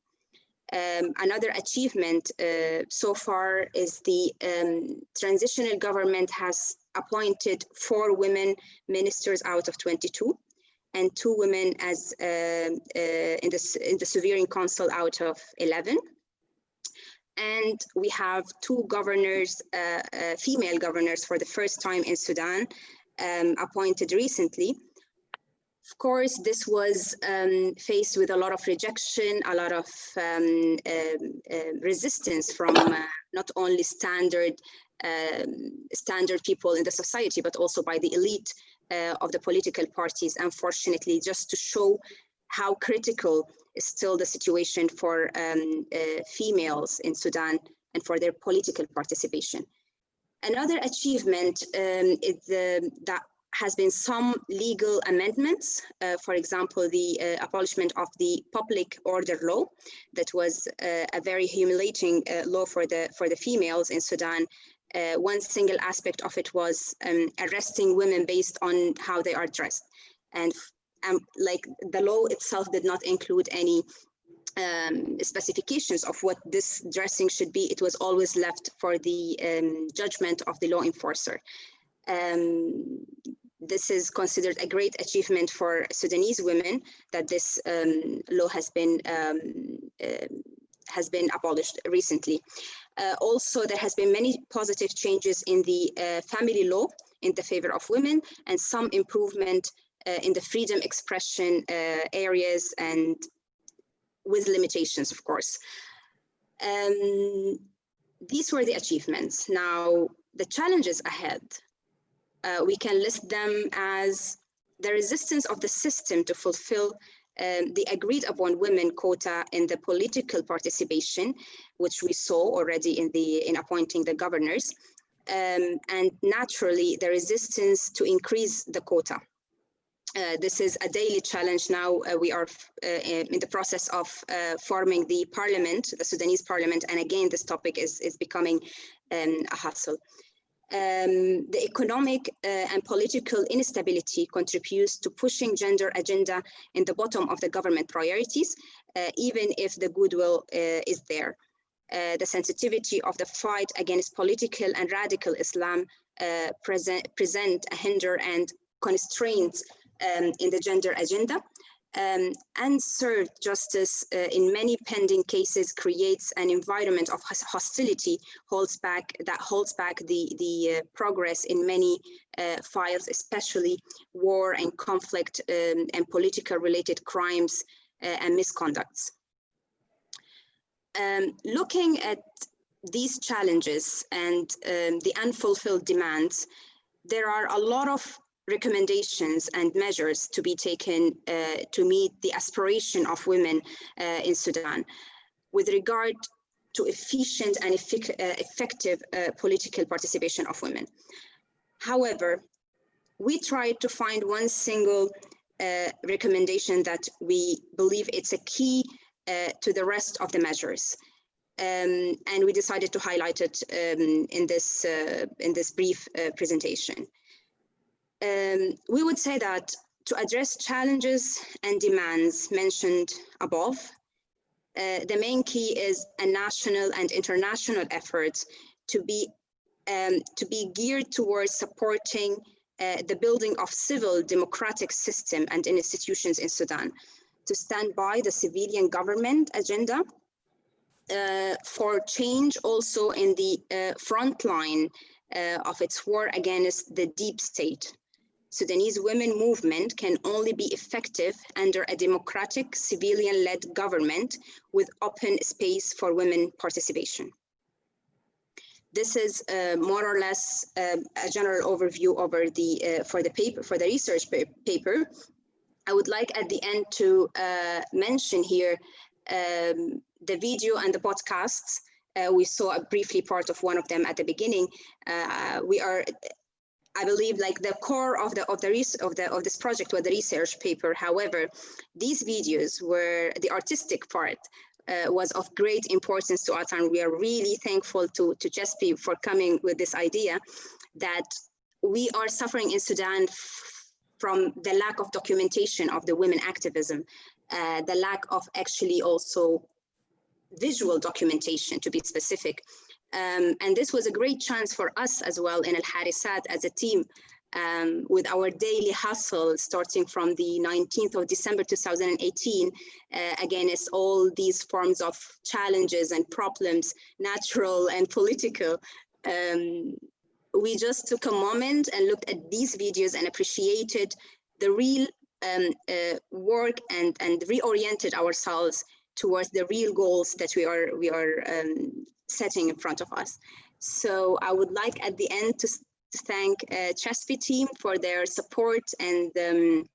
Um, another achievement uh, so far is the um, transitional government has appointed four women ministers out of 22 and two women as uh, uh, in, the, in the Sovereign Council out of 11 and we have two governors, uh, uh, female governors for the first time in Sudan, um, appointed recently. Of course, this was um, faced with a lot of rejection, a lot of um, uh, resistance from uh, not only standard um, standard people in the society, but also by the elite uh, of the political parties, unfortunately, just to show how critical is still the situation for um, uh, females in Sudan and for their political participation. Another achievement um, is uh, that has been some legal amendments, uh, for example, the uh, abolishment of the public order law that was uh, a very humiliating uh, law for the for the females in Sudan. Uh, one single aspect of it was um, arresting women based on how they are dressed. And um, like the law itself did not include any um, specifications of what this dressing should be. It was always left for the um, judgment of the law enforcer. Um, this is considered a great achievement for Sudanese women that this um, law has been um, uh, has been abolished recently. Uh, also, there has been many positive changes in the uh, family law in the favor of women and some improvement uh, in the freedom expression uh, areas and with limitations, of course. Um, these were the achievements. Now, the challenges ahead, uh, we can list them as the resistance of the system to fulfill um, the agreed upon women quota in the political participation, which we saw already in the in appointing the governors, um, and naturally the resistance to increase the quota. Uh, this is a daily challenge now. Uh, we are uh, in the process of uh, forming the parliament, the Sudanese parliament, and again, this topic is, is becoming um, a hassle. Um, the economic uh, and political instability contributes to pushing gender agenda in the bottom of the government priorities, uh, even if the goodwill uh, is there. Uh, the sensitivity of the fight against political and radical Islam uh, present, present a hinder and constraints um, in the gender agenda um, unserved justice uh, in many pending cases creates an environment of hostility holds back that holds back the the uh, progress in many uh, files especially war and conflict um, and political related crimes uh, and misconducts. Um, looking at these challenges and um, the unfulfilled demands there are a lot of recommendations and measures to be taken uh, to meet the aspiration of women uh, in Sudan. With regard to efficient and effic uh, effective uh, political participation of women. However, we tried to find one single uh, recommendation that we believe it's a key uh, to the rest of the measures. Um, and we decided to highlight it um, in this in this brief presentation um, we would say that to address challenges and demands mentioned above, uh, the main key is a national and international effort to be um, to be geared towards supporting uh, the building of civil democratic system and institutions in Sudan, to stand by the civilian government agenda uh, for change also in the uh, front line uh, of its war against the deep state Sudanese women movement can only be effective under a democratic civilian-led government with open space for women participation. This is uh, more or less uh, a general overview over the uh, for the paper for the research paper. I would like at the end to uh, mention here um, the video and the podcasts. Uh, we saw briefly part of one of them at the beginning. Uh, we are I believe like the core of the of the of the of this project was the research paper. However, these videos were the artistic part uh, was of great importance to us, and we are really thankful to to CeSPI for coming with this idea that we are suffering in Sudan from the lack of documentation of the women activism, uh, the lack of actually also visual documentation to be specific. Um, and this was a great chance for us as well in Al Harisat as a team um, with our daily hustle starting from the 19th of December 2018 uh, against all these forms of challenges and problems, natural and political. Um, we just took a moment and looked at these videos and appreciated the real um, uh, work and, and reoriented ourselves towards the real goals that we are we are um, setting in front of us. So I would like at the end to, thank uh, team for their support and um,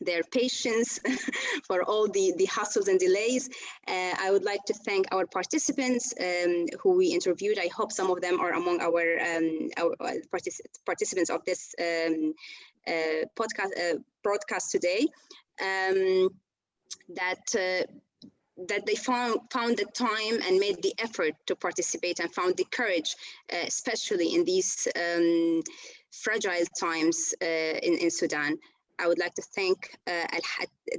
their patience [LAUGHS] for all the, the hassles and delays. Uh, I would like to thank our participants um, who we interviewed. I hope some of them are among our, um, our uh, partic participants of this um, uh, podcast uh, broadcast today. Um, that uh, that they found, found the time and made the effort to participate and found the courage, uh, especially in these um, fragile times uh, in, in Sudan. I would like to thank uh,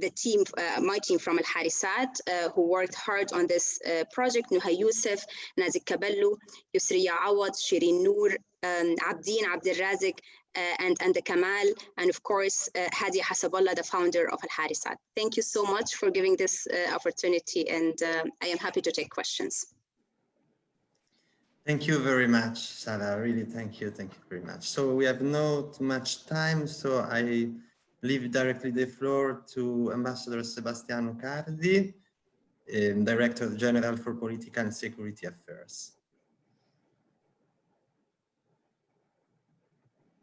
the team, uh, my team from Al Harisat, uh, who worked hard on this uh, project. Nuha Youssef, Nazik Kabellu, Yusriya Awad, Shirin Noor, um, Abdin Abdelrazik, uh, and, and the Kamal, and of course, uh, Hadia Hasaballah, the founder of Al Harisat. Thank you so much for giving this uh, opportunity, and uh, I am happy to take questions. Thank you very much, Sarah. Really, thank you. Thank you very much. So we have not much time, so I leave directly the floor to Ambassador Sebastiano Cardi, um, Director General for Political and Security Affairs.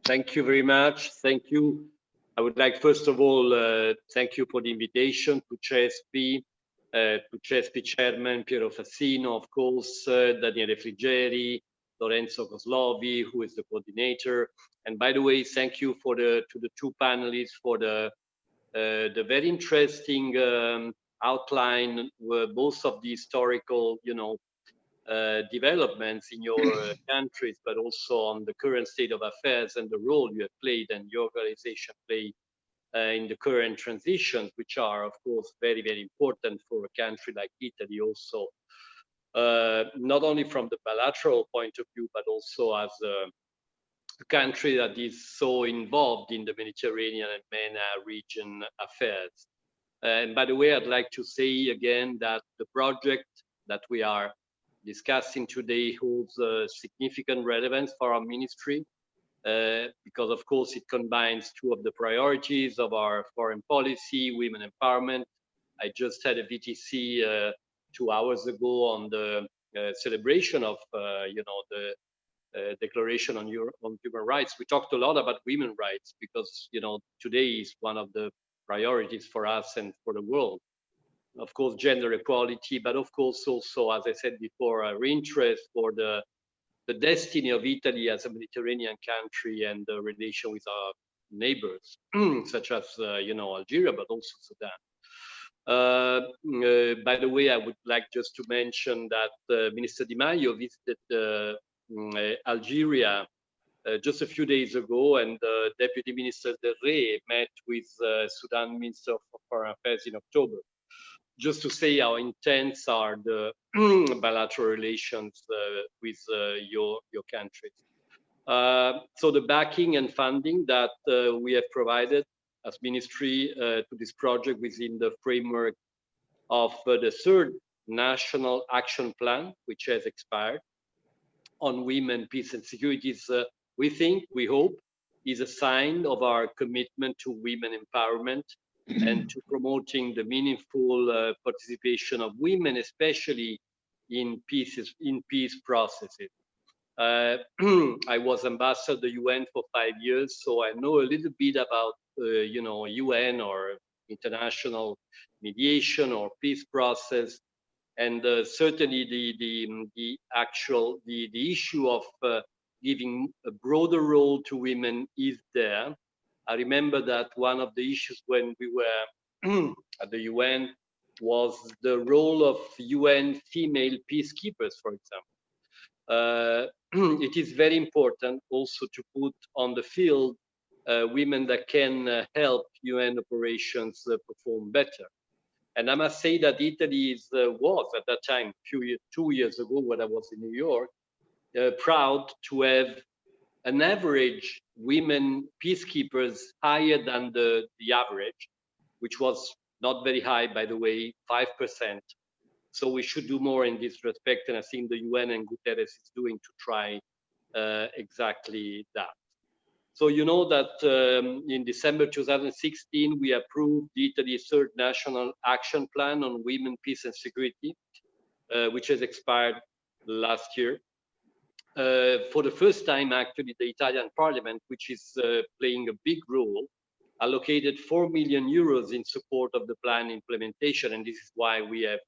Thank you very much. Thank you. I would like, first of all, uh, thank you for the invitation to CeSPI, uh, to CeSPI Chairman Piero Fassino, of course, uh, Daniele Frigeri, Lorenzo Coslovi, who is the coordinator. And by the way, thank you for the to the two panelists for the uh, the very interesting um, outline, both of the historical, you know, uh, developments in your uh, [COUGHS] countries, but also on the current state of affairs and the role you have played and your organization played uh, in the current transitions, which are, of course, very, very important for a country like Italy also, uh, not only from the bilateral point of view, but also as a country that is so involved in the Mediterranean and MENA region affairs. And by the way, I'd like to say again that the project that we are discussing today holds a significant relevance for our ministry uh, because of course it combines two of the priorities of our foreign policy, women empowerment. I just had a VTC uh, two hours ago on the uh, celebration of, uh, you know, the uh, Declaration on, Euro on Human Rights. We talked a lot about women rights because, you know, today is one of the priorities for us and for the world. Of course, gender equality, but of course also, as I said before, our interest for the the destiny of Italy as a Mediterranean country and the relation with our neighbors, [CLEARS THROAT] such as, uh, you know, Algeria, but also Sudan. Uh, uh, by the way, I would like just to mention that uh, Minister Di Maio visited uh, mm, Algeria uh, just a few days ago, and Deputy Minister Del Re met with Sudan Minister of Foreign Affairs in October just to say how intense are the [CLEARS THROAT] bilateral relations uh, with uh, your your countries. Uh, so the backing and funding that uh, we have provided as ministry uh, to this project within the framework of uh, the third national action plan, which has expired on women, peace and security is, we think, we hope, is a sign of our commitment to women empowerment and [CLEARS THROAT] to promoting the meaningful uh, participation of women, especially in pieces in peace processes. Uh, [CLEARS THROAT] I was ambassador to the UN for five years, so I know a little bit about uh, you know UN or international mediation or peace process, and uh, certainly the the the actual the the issue of uh, giving a broader role to women is there I remember that one of the issues when we were [CLEARS THROAT] at the UN was the role of UN female peacekeepers, for example. Uh, [CLEARS THROAT] it is very important also to put on the field uh, women that can uh, help UN operations uh, perform better. And I must say that Italy is, uh, was at that time, few two years ago when I was in New York, uh, proud to have an average women peacekeepers higher than the, the average, which was not very high, by the way, 5%. So we should do more in this respect. And I think the UN and Guterres is doing to try uh, exactly that. So you know that um, in December 2016, we approved Italy's third national action plan on women, peace and security, uh, which has expired last year for the first time, actually, the Italian parliament, which is uh, playing a big role, allocated 4 million euros in support of the plan implementation. And this is why we have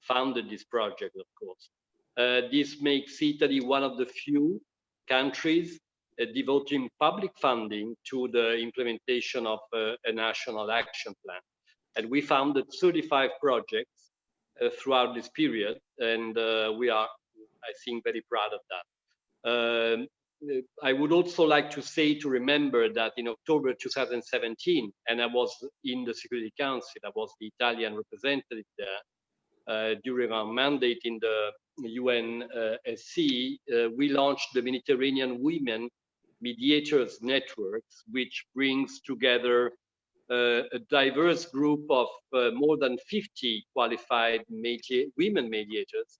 founded this project, of course. Uh, this makes Italy one of the few countries uh, devoting public funding to the implementation of uh, a national action plan. And we founded 35 projects uh, throughout this period, and we are, I think, very proud of that. Um, I would also like to say to remember that in October 2017, and I was in the Security Council, I was the Italian representative there uh, during our mandate in the UNSC, uh, we launched the Mediterranean Women Mediators Networks, which brings together uh, a diverse group of uh, more than 50 qualified women mediators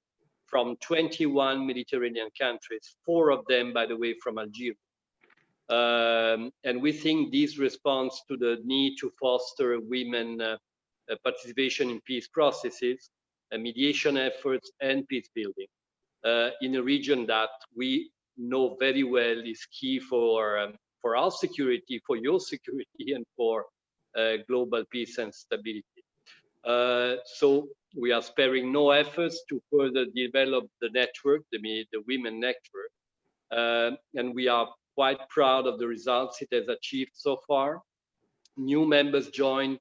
from 21 Mediterranean countries, four of them, by the way, from Algeria. Um, and we think this responds to the need to foster women uh, uh, participation in peace processes, uh, mediation efforts, and peace building uh, in a region that we know very well is key for um, for our security, for your [LAUGHS] security, and for uh, global peace and stability. Uh, so we are sparing no efforts to further develop the network, the, the women network. Uh, and we are quite proud of the results it has achieved so far. New members join.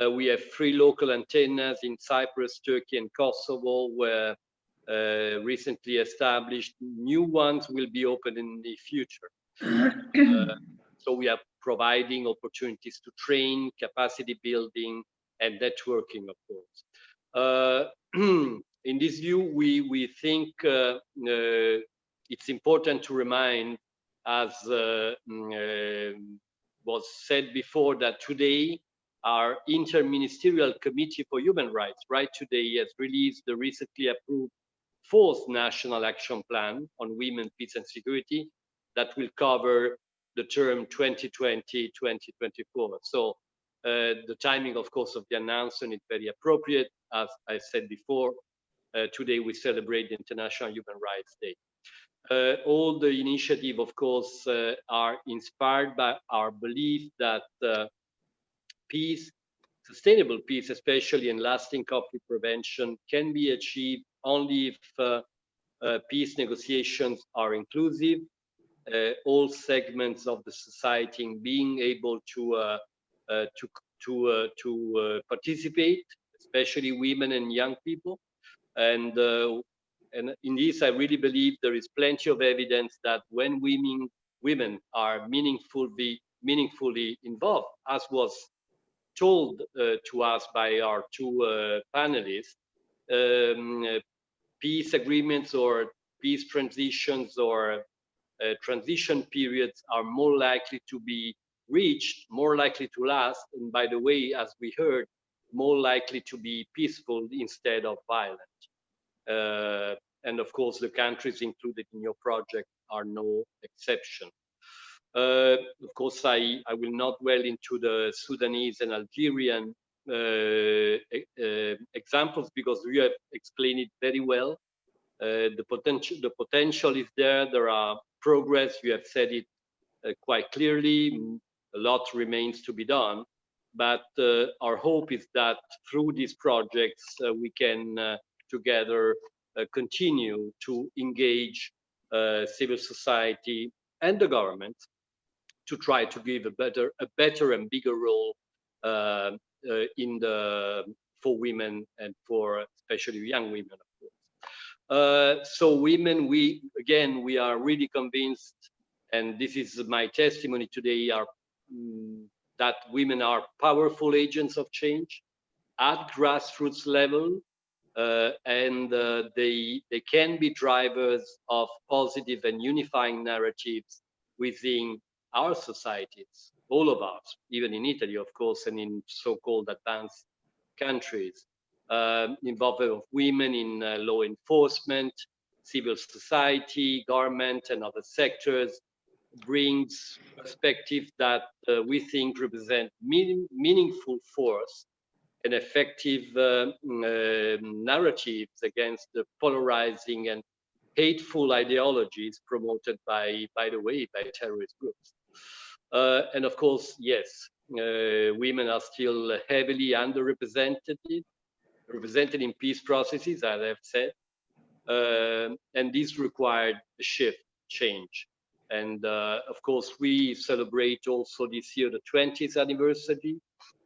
Uh, we have three local antennas in Cyprus, Turkey, and Kosovo, where uh, recently established. New ones will be open in the future. [CLEARS THROAT] Uh, so we are providing opportunities to train, capacity building, and networking, of course. Uh, [CLEARS THROAT] in this view, we, we think uh, uh, it's important to remind, as mm, was said before, that today our Interministerial Committee for Human Rights, right today, has released the recently approved fourth National Action Plan on Women, Peace and Security that will cover the term 2020-2024. So the timing, of course, of the announcement is very appropriate. As I said before, uh, today we celebrate the International Human Rights Day. Uh, all the initiative, of course, uh, are inspired by our belief that uh, peace, sustainable peace, especially in lasting conflict prevention, can be achieved only if uh, peace negotiations are inclusive, all segments of the society being able to uh, to to uh, to uh, participate, especially women and young people. And and in this, I really believe there is plenty of evidence that when women women are meaningfully meaningfully involved, as was told uh, to us by our two uh, panelists, um, uh, peace agreements or peace transitions or transition periods are more likely to be reached, more likely to last, and by the way, as we heard, more likely to be peaceful instead of violent. Uh, and of course, the countries included in your project are no exception. Uh, of course, I, I will not dwell into the Sudanese and Algerian uh, uh, examples because you have explained it very well. Uh, the potential, the potential is there. There are progress. You have said it uh, quite clearly a lot remains to be done. But uh, our hope is that through these projects, uh, we can uh, together continue to engage civil society and the government to try to give a better, a better and bigger role in the for women and for especially young women, of course. Uh, so women, we again, we are really convinced, and this is my testimony today, are that women are powerful agents of change at grassroots level uh, and uh, they they can be drivers of positive and unifying narratives within our societies all of us even in italy of course and in so-called advanced countries um, involvement of women in uh, law enforcement civil society government and other sectors brings perspective that uh, we think represent meaning, meaningful force and effective uh, uh, narratives against the polarizing and hateful ideologies promoted by, by the way, by terrorist groups. Uh, and of course, yes, uh, women are still heavily underrepresented, represented in peace processes, as I've said, uh, and this required a shift, change. And uh, of course, we celebrate also this year the 20th anniversary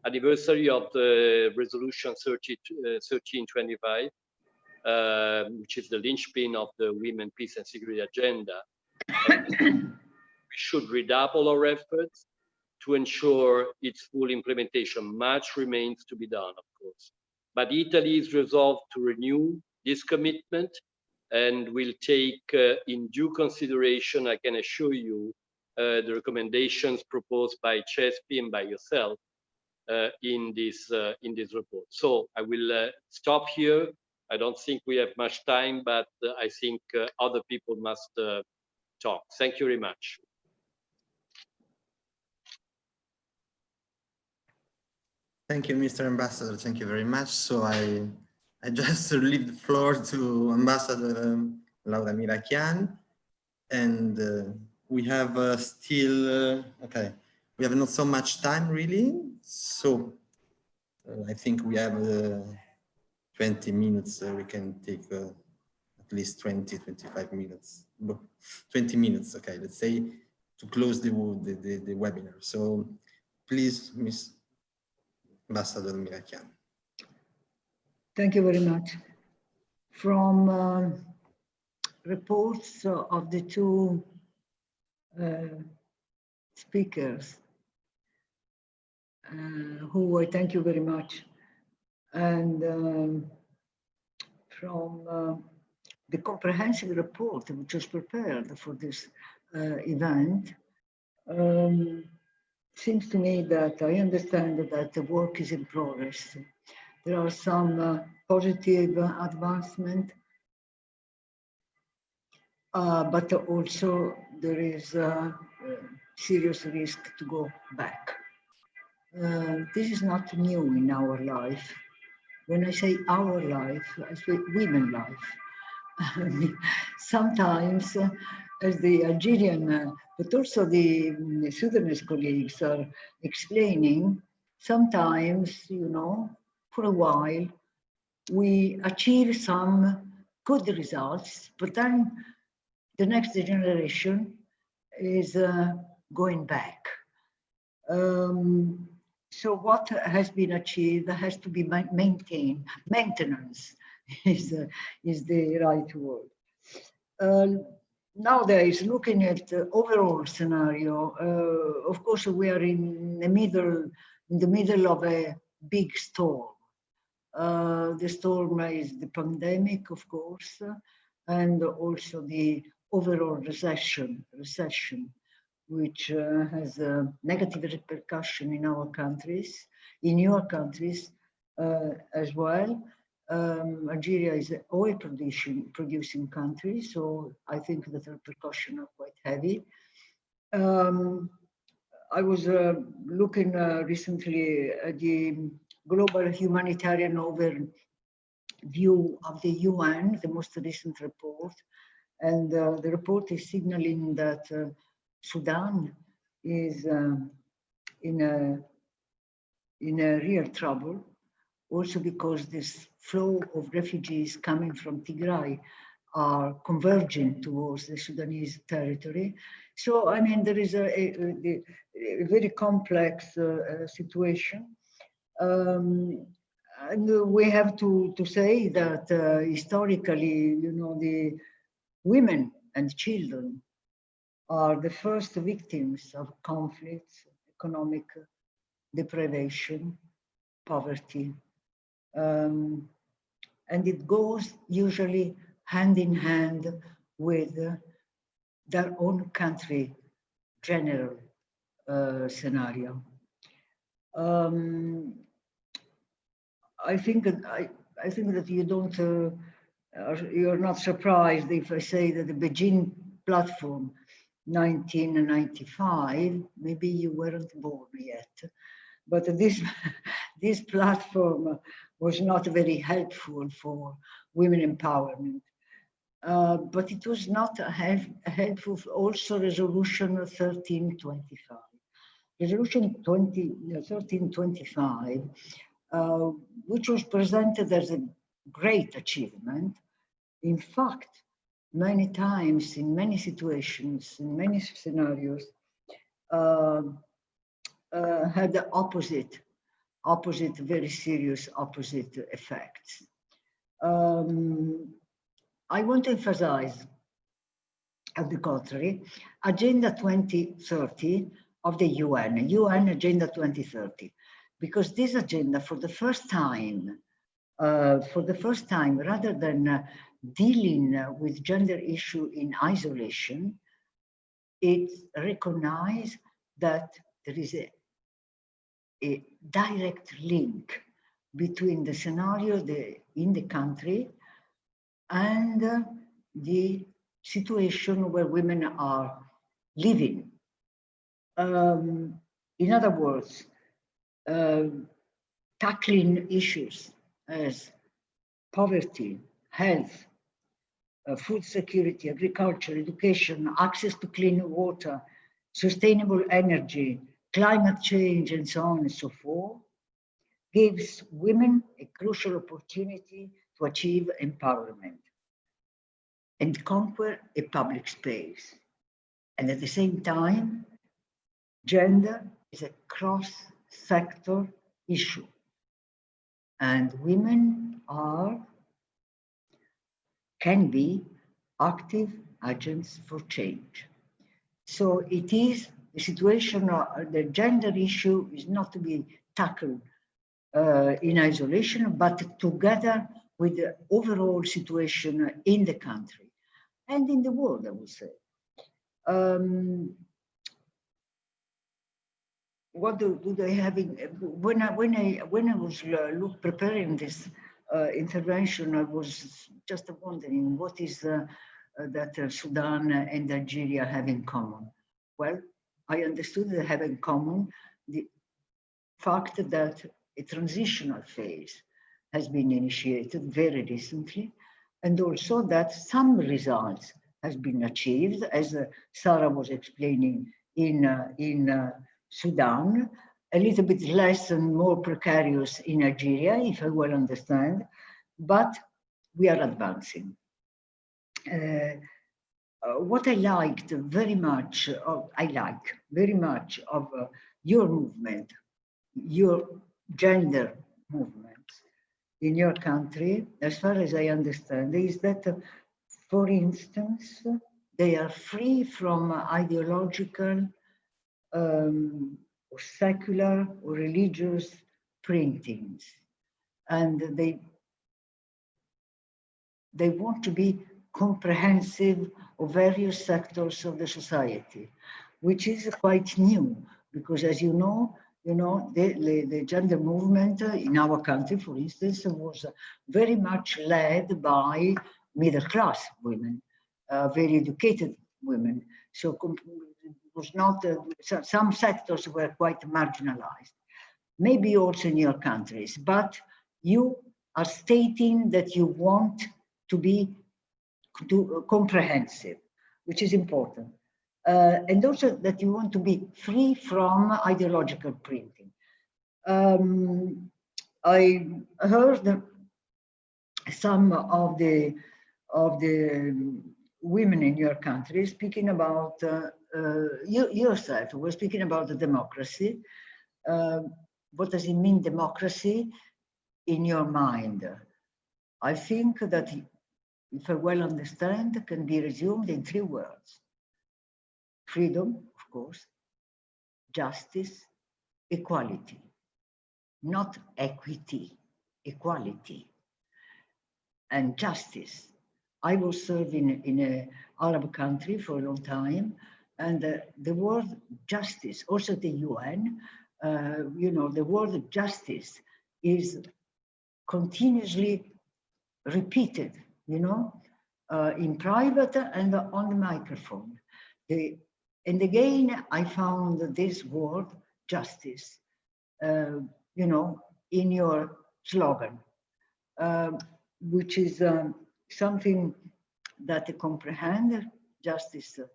anniversary of the resolution 30, uh, 1325, uh, which is the linchpin of the Women, Peace and Security agenda. [COUGHS] we should redouble our efforts to ensure its full implementation. Much remains to be done, of course. But Italy is resolved to renew this commitment and will take uh, in due consideration, I can assure you, uh, the recommendations proposed by CESPI and by yourself uh, in this in this report. So I will stop here. I don't think we have much time, but I think other people must talk. Thank you very much. Thank you, Mr. Ambassador. Thank you very much. So I I just [LAUGHS] leave the floor to Ambassador um, Laura Mirachian, And uh, we have uh, still, uh, okay, we have not so much time really. So uh, I think we have uh, 20 minutes. we can take at least 20, 25 minutes. 20 minutes, okay, let's say, to close the, the, the, the webinar. So please, Miss Ambassador Mirachian. Thank you very much. from um, reports of the two uh, speakers, uh, who I thank you very much, and um, from uh, the comprehensive report which was prepared for this uh, event, um, seems to me that I understand that the work is in progress. There are some uh, positive advancement, uh, but also there is a, a serious risk to go back. Uh, this is not new in our life. When I say our life, I say women life. [LAUGHS] Sometimes, uh, as the Algerian, uh, but also the um, Sudanese colleagues are explaining, sometimes, you know, for a while, we achieve some good results, but then the next generation is uh, going back. Um, so what has been achieved has to be maintained. Maintenance [LAUGHS] is, uh, is the right word. Uh, nowadays, looking at the overall scenario, uh, of course, we are in the middle, in the middle of a big storm. Uh, the storm is the pandemic, of course, and also the overall recession, recession, which uh, has a negative repercussion in our countries, in your countries uh, as well. Um, Algeria is an oil producing, producing country, so I think that the repercussions are quite heavy. Um, I was uh, looking uh, recently at the global humanitarian overview of the UN, the most recent report, and uh, the report is signaling that uh, Sudan is um, in a in a real trouble, also because this flow of refugees coming from Tigray are converging towards the Sudanese territory. So, I mean, there is a, a, a very complex uh, situation. Um, and we have to, to say that uh, historically, you know, the women and children are the first victims of conflicts, economic deprivation, poverty. Um, and it goes usually hand in hand with their own country general uh, scenario. Um, I think that I, I think that you don't uh, you're not surprised if I say that the Beijing platform 1995, maybe you weren't born yet, but this, [LAUGHS] this platform was not very helpful for women empowerment. Uh, but it was not help, helpful also resolution 1325. Resolution 20, 1325, uh, which was presented as a great achievement, in fact, many times, in many situations, in many scenarios, uh, uh, had the opposite, opposite, very serious opposite effects. Um, I want to emphasize, at the contrary, Agenda 2030 of the UN, UN Agenda 2030, because this agenda, for the first time, uh, for the first time, rather than uh, dealing uh, with gender issue in isolation, it recognizes that there is a, a direct link between the scenario the, in the country and uh, the situation where women are living. Um, in other words, uh, tackling issues as poverty, health, uh, food security, agriculture, education, access to clean water, sustainable energy, climate change, and so on and so forth, gives women a crucial opportunity to achieve empowerment and conquer a public space. And at the same time, gender is a cross-sector issue. And women are can be active agents for change. So it is the situation, uh, the gender issue is not to be tackled uh, in isolation, but together with the overall situation in the country and in the world, I would say. Um, what do, do they have in, when I when I when I was uh, preparing this uh, intervention, I was just wondering what is uh, that uh, Sudan and Algeria have in common. Well, I understood they have in common the fact that a transitional phase has been initiated very recently, and also that some results has been achieved, as uh, Sarah was explaining in uh, in Sudan, a little bit less and more precarious in Algeria, if I well understand, but we are advancing. Uh, uh, what I liked very much, of, I like very much of uh, your movement, your gender movement in your country, as far as I understand, is that, uh, for instance, they are free from ideological um, or secular or religious printings. And they, they want to be comprehensive of various sectors of the society, which is quite new, because as you know, you know, the, the, the gender movement in our country, for instance, was very much led by middle class women, uh, very educated women. So was not, uh, so, some sectors were quite marginalized. Maybe also in your countries, but you are stating that you want to be to, uh, comprehensive, which is important. Uh, and also that you want to be free from ideological printing. Um, I heard some of the of the women in your country speaking about uh, you yourself were speaking about the democracy. Uh, what does it mean, democracy, in your mind? I think that, if I well understand, can be resumed in three words. Freedom, of course, justice, equality, not equity, equality, and justice. I was serving in an Arab country for a long time, and uh, the word justice, also the UN, uh, you know, the word justice is continuously repeated, you know, uh, in private and on the microphone. The, and again, I found this word justice, uh, you know, in your slogan, um, which is um, something that comprehend justice uh,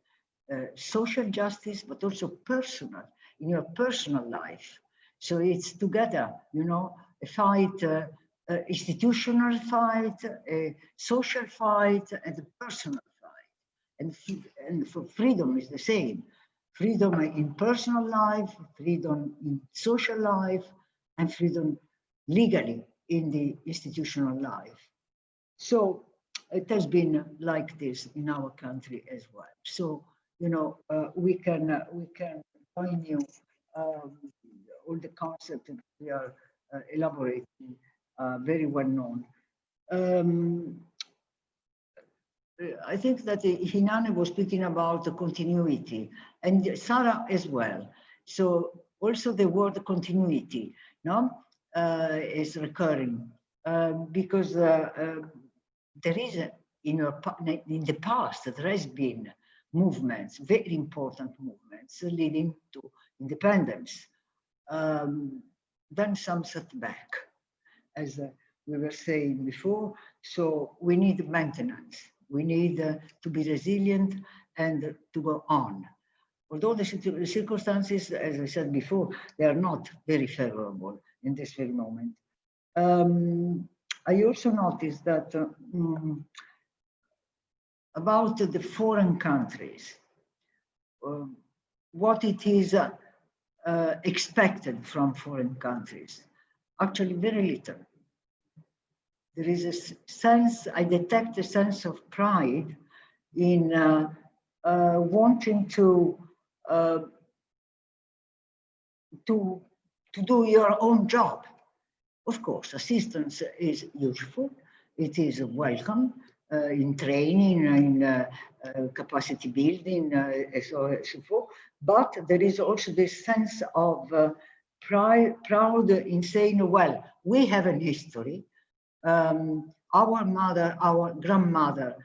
social justice, but also personal, in your personal life. So it's together, you know, a fight, uh, uh, institutional fight, a social fight, and a personal fight. And, and for freedom is the same. Freedom in personal life, freedom in social life, and freedom legally in the institutional life. So it has been like this in our country as well. So you know, uh, we can uh, we can join you um, all the concepts that we are uh, elaborating uh, very well known. Um, I think that Hinane was speaking about the continuity and Sarah as well. So also the word continuity no, uh, is recurring uh, because there is in, in the past there has been movements, very important movements leading to independence. Um, then some setback, as uh, we were saying before. So we need maintenance. We need uh, to be resilient and to go on. Although the circumstances, as I said before, they are not very favorable in this very moment. Um, I also noticed that uh, um, about the foreign countries, uh, what it is uh, uh, expected from foreign countries. Actually, very little. There is a sense, I detect a sense of pride in uh, uh, wanting to uh, to to do your own job. Of course, assistance is useful. It is welcome in training, in uh, uh, capacity building, uh, so and so forth. But there is also this sense of uh, pride, proud in saying, well, we have a history. Um, our mother, our grandmother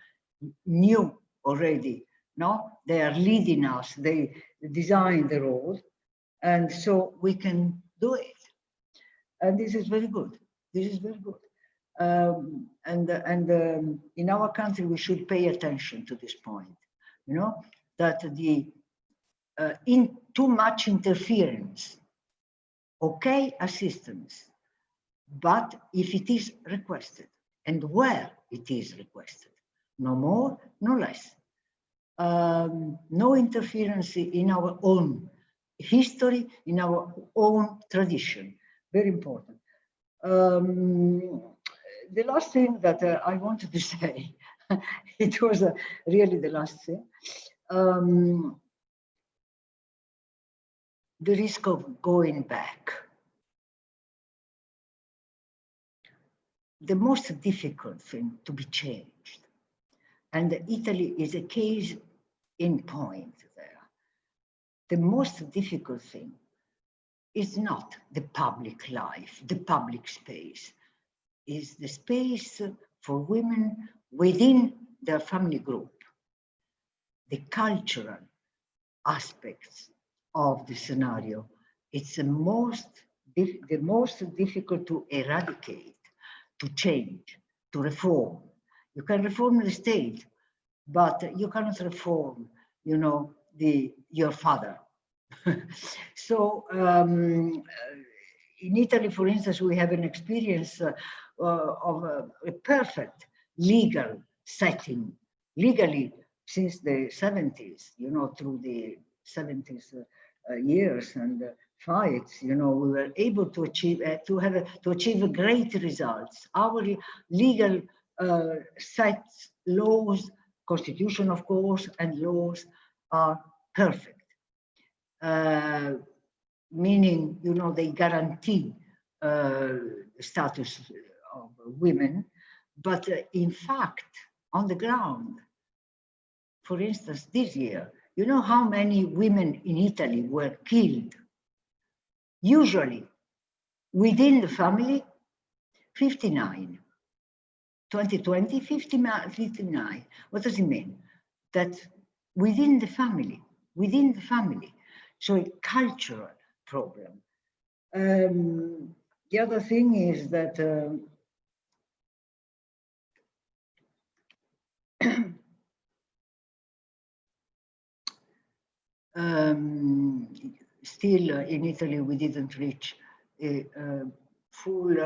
knew already, no? They are leading us, they designed the road, and so we can do it. And this is very good. This is very good. Um, and and um, in our country, we should pay attention to this point, you know, that the uh, in too much interference, okay, assistance, but if it is requested and where it is requested, no more, no less. Um, no interference in our own history, in our own tradition. Very important. The last thing that uh, I wanted to [LAUGHS] say, it was uh, really the last thing. Um, the risk of going back. The most difficult thing to be changed. And Italy is a case in point there. The most difficult thing is not the public life, the public space, is the space for women within their family group, the cultural aspects of the scenario. It's the most, the most difficult to eradicate, to change, to reform. You can reform the state, but you cannot reform, you know, the your father. [LAUGHS] so um, in Italy, for instance, we have an experience uh, uh, of a, a perfect legal setting, legally since the 70s, you know, through the 70s uh, uh, years and uh, fights, you know, we were able to achieve uh, to have a, to achieve great results. Our legal uh, sets, laws, constitution, of course, and laws are perfect. Meaning, you know, they guarantee uh, status of women, but uh, in fact, on the ground, for instance, this year, you know how many women in Italy were killed? Usually, within the family, 59. 2020, 59, 59. What does it mean? That within the family, within the family, so a cultural problem. Um, the other thing is that um, [COUGHS] um, still in Italy we didn't reach a, full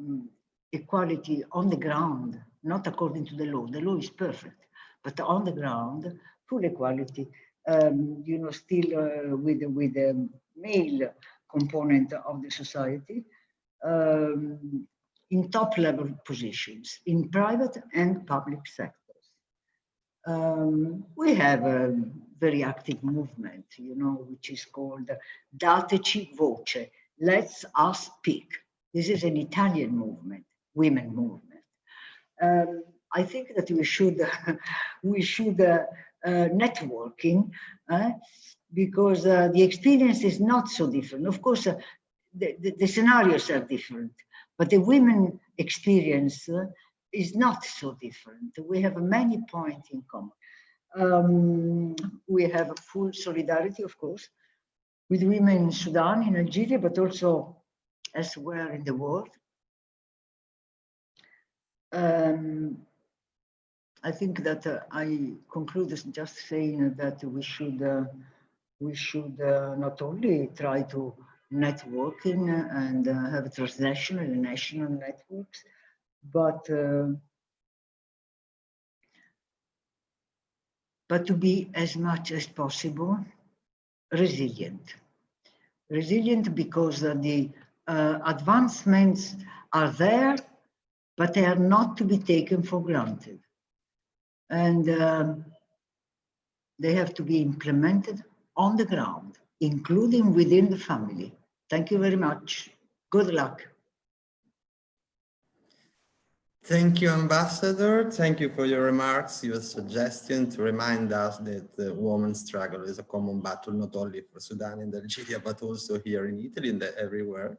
mm, equality on the ground, not according to the law. The law is perfect, but on the ground, full equality, um, you know, still uh, with, with the male component of the society um, in top level positions in private and public sectors. Um, we have a very active movement, you know, which is called Dateci Voce, Let's Us Speak. This is an Italian movement, women movement. Um, I think that we should, [LAUGHS] we should uh, uh, networking uh, because uh, the experience is not so different. Of course, uh, the, the, the, scenarios are different, but the women experience uh, is not so different. We have many points in common. Um, we have full solidarity, of course, with women in Sudan, in Algeria, but also elsewhere in the world. Um, I think that uh, I conclude just saying that we should uh, we should uh, not only try to networking and uh, have transnational and national networks, but uh, but to be as much as possible resilient. Resilient because the uh, advancements are there, but they are not to be taken for granted. And um, they have to be implemented on the ground, including within the family. Thank you very much. Good luck. Thank you, Ambassador. Thank you for your remarks, your suggestion to remind us that the women's struggle is a common battle, not only for Sudan and Algeria, but also here in Italy and everywhere.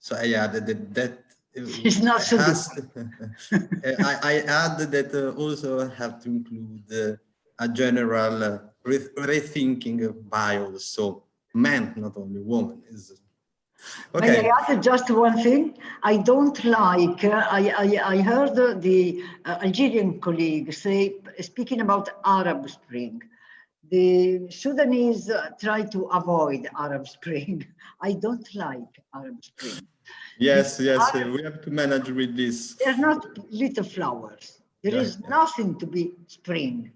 So I added that that [LAUGHS] It's not so has, [LAUGHS] I, I add that uh, also have to include uh, a general uh, re rethinking of bios. So men, not only women, is Okay. May I add just one thing? I don't like, uh, I, I, I heard the uh, Algerian colleague say, speaking about Arab Spring, the Sudanese try to avoid Arab Spring. [LAUGHS] I don't like Arab Spring. Yes, yes, Arab, we have to manage with this. They're not little flowers. There is yeah. nothing to be spring.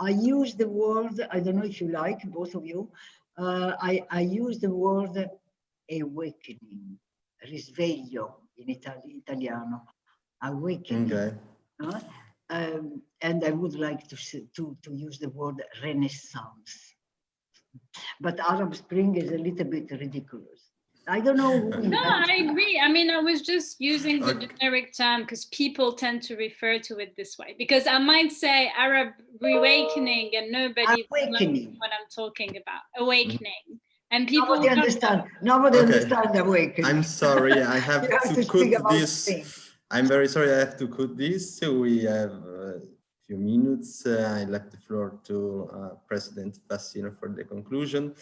I use the word, I don't know if you like, both of you, uh, I, I use the word awakening, risveglio in Itali italiano, awakening. Okay. Uh, um, and I would like to, to, to use the word renaissance. But Arab Spring is a little bit ridiculous. I don't know. no, I agree. I mean, I was just using the okay. generic term because people tend to refer to it this way. Because I might say Arab reawakening and nobody awakening. what I'm talking about. Awakening. And people nobody understand. Nobody okay. understand awakening. I'm sorry. I [LAUGHS] have, have to, to cut this. I'm very sorry. I have to cut this. So we have a few minutes. Uh, I left the floor to uh, President Fassino for the conclusion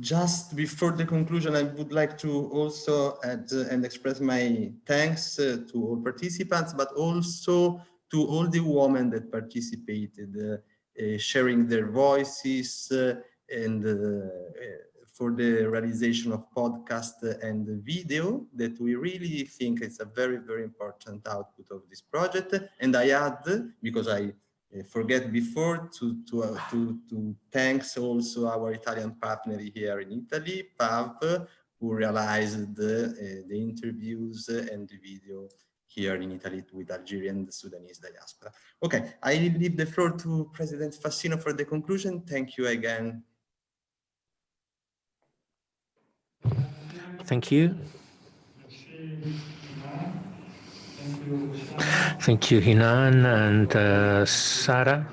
just before the conclusion, I would like to also add uh, and express my thanks uh, to all participants, but also to all the women that participated, uh, uh sharing their voices uh, and uh, for the realization of podcast and video that we really think is a very, very important output of this project. And I add, because I forget before to to uh, to to thanks also our Italian partner here in Italy, PAV, who realized the, uh, the interviews and the video here in Italy with Algerian and Sudanese diaspora. Okay, I leave the floor to President Fassino for the conclusion. Thank you again. Thank you. Thank you, Hinan and uh, Sarah.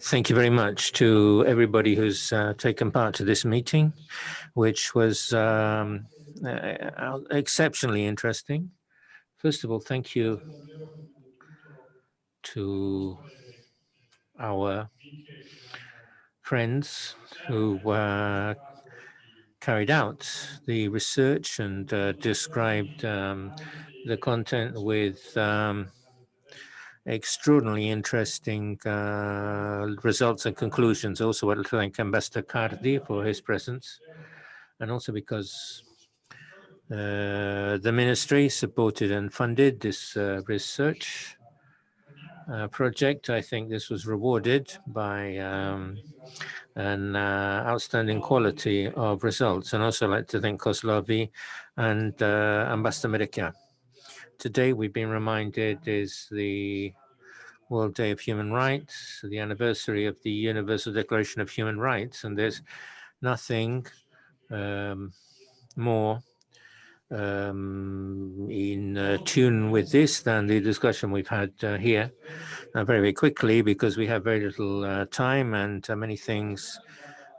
Thank you very much to everybody who's uh, taken part to this meeting, which was um, uh, exceptionally interesting. First of all, thank you to our friends who uh, carried out the research and uh, described um, the content with um, extraordinarily interesting uh, results and conclusions. Also, I'd like to thank Ambassador Cardi for his presence, and also because uh, the ministry supported and funded this uh, research uh, project. I think this was rewarded by um, an uh, outstanding quality of results. And also like to thank Koslavi and uh, Ambassador Medika. Today we've been reminded is the World Day of Human Rights, the anniversary of the Universal Declaration of Human Rights, and there's nothing um, more um, in uh, tune with this than the discussion we've had uh, here uh, very, very quickly because we have very little uh, time and uh, many things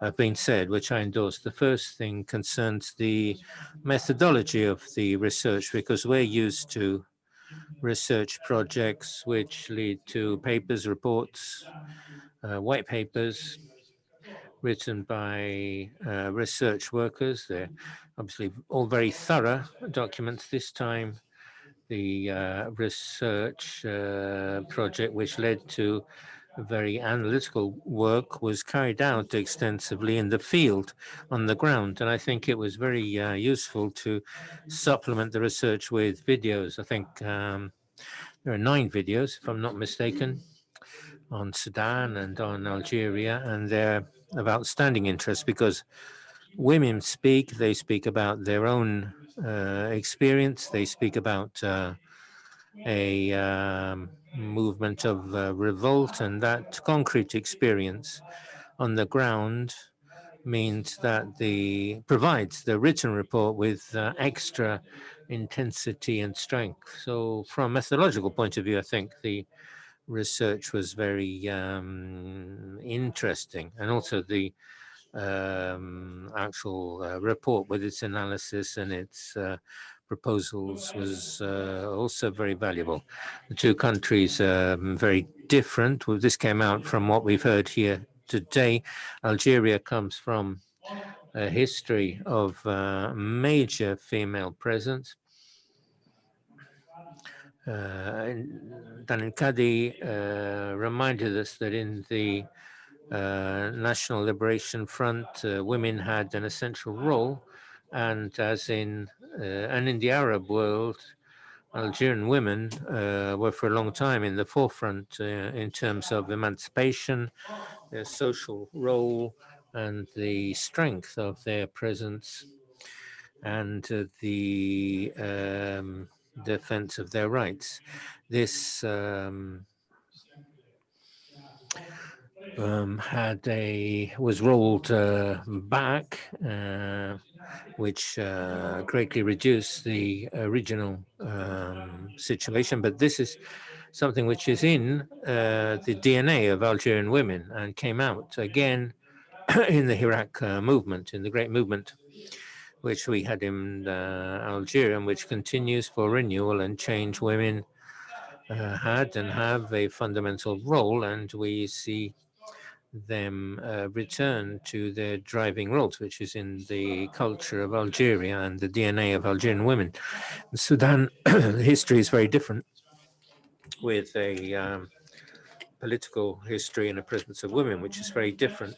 have been said, which I endorse. The first thing concerns the methodology of the research because we're used to research projects which lead to papers, reports, uh, white papers written by uh, research workers. They're obviously all very thorough documents. This time the uh, research uh, project, which led to very analytical work, was carried out extensively in the field on the ground. And I think it was very uh, useful to supplement the research with videos. I think um, there are nine videos, if I'm not mistaken, on Sudan and on Algeria, and they're of outstanding interest because women speak, they speak about their own uh, experience, they speak about uh, a um, movement of uh, revolt and that concrete experience on the ground means that the provides the written report with uh, extra intensity and strength. So from a methodological point of view, I think the research was very um, interesting and also the um, actual uh, report with its analysis and its uh, proposals was uh, also very valuable. The two countries are um, very different. Well, this came out from what we've heard here today. Algeria comes from a history of uh, major female presence. Uh, Danin uh, reminded us that in the uh, National Liberation Front, uh, women had an essential role, and as in uh, and in the Arab world, Algerian women uh, were for a long time in the forefront uh, in terms of emancipation, their social role, and the strength of their presence, and uh, the um, defense of their rights. This um, um, had a was rolled uh, back, uh, which uh, greatly reduced the original um, situation. But this is something which is in uh, the DNA of Algerian women and came out again [CLEARS THROAT] in the Hirak uh, movement, in the great movement which we had in uh, Algeria and which continues for renewal and change. Women had and have a fundamental role, and we see them uh, return to their driving roles, which is in the culture of Algeria and the DNA of Algerian women. In Sudan, [CLEARS THROAT] history is very different with a um, political history and a presence of women, which is very different.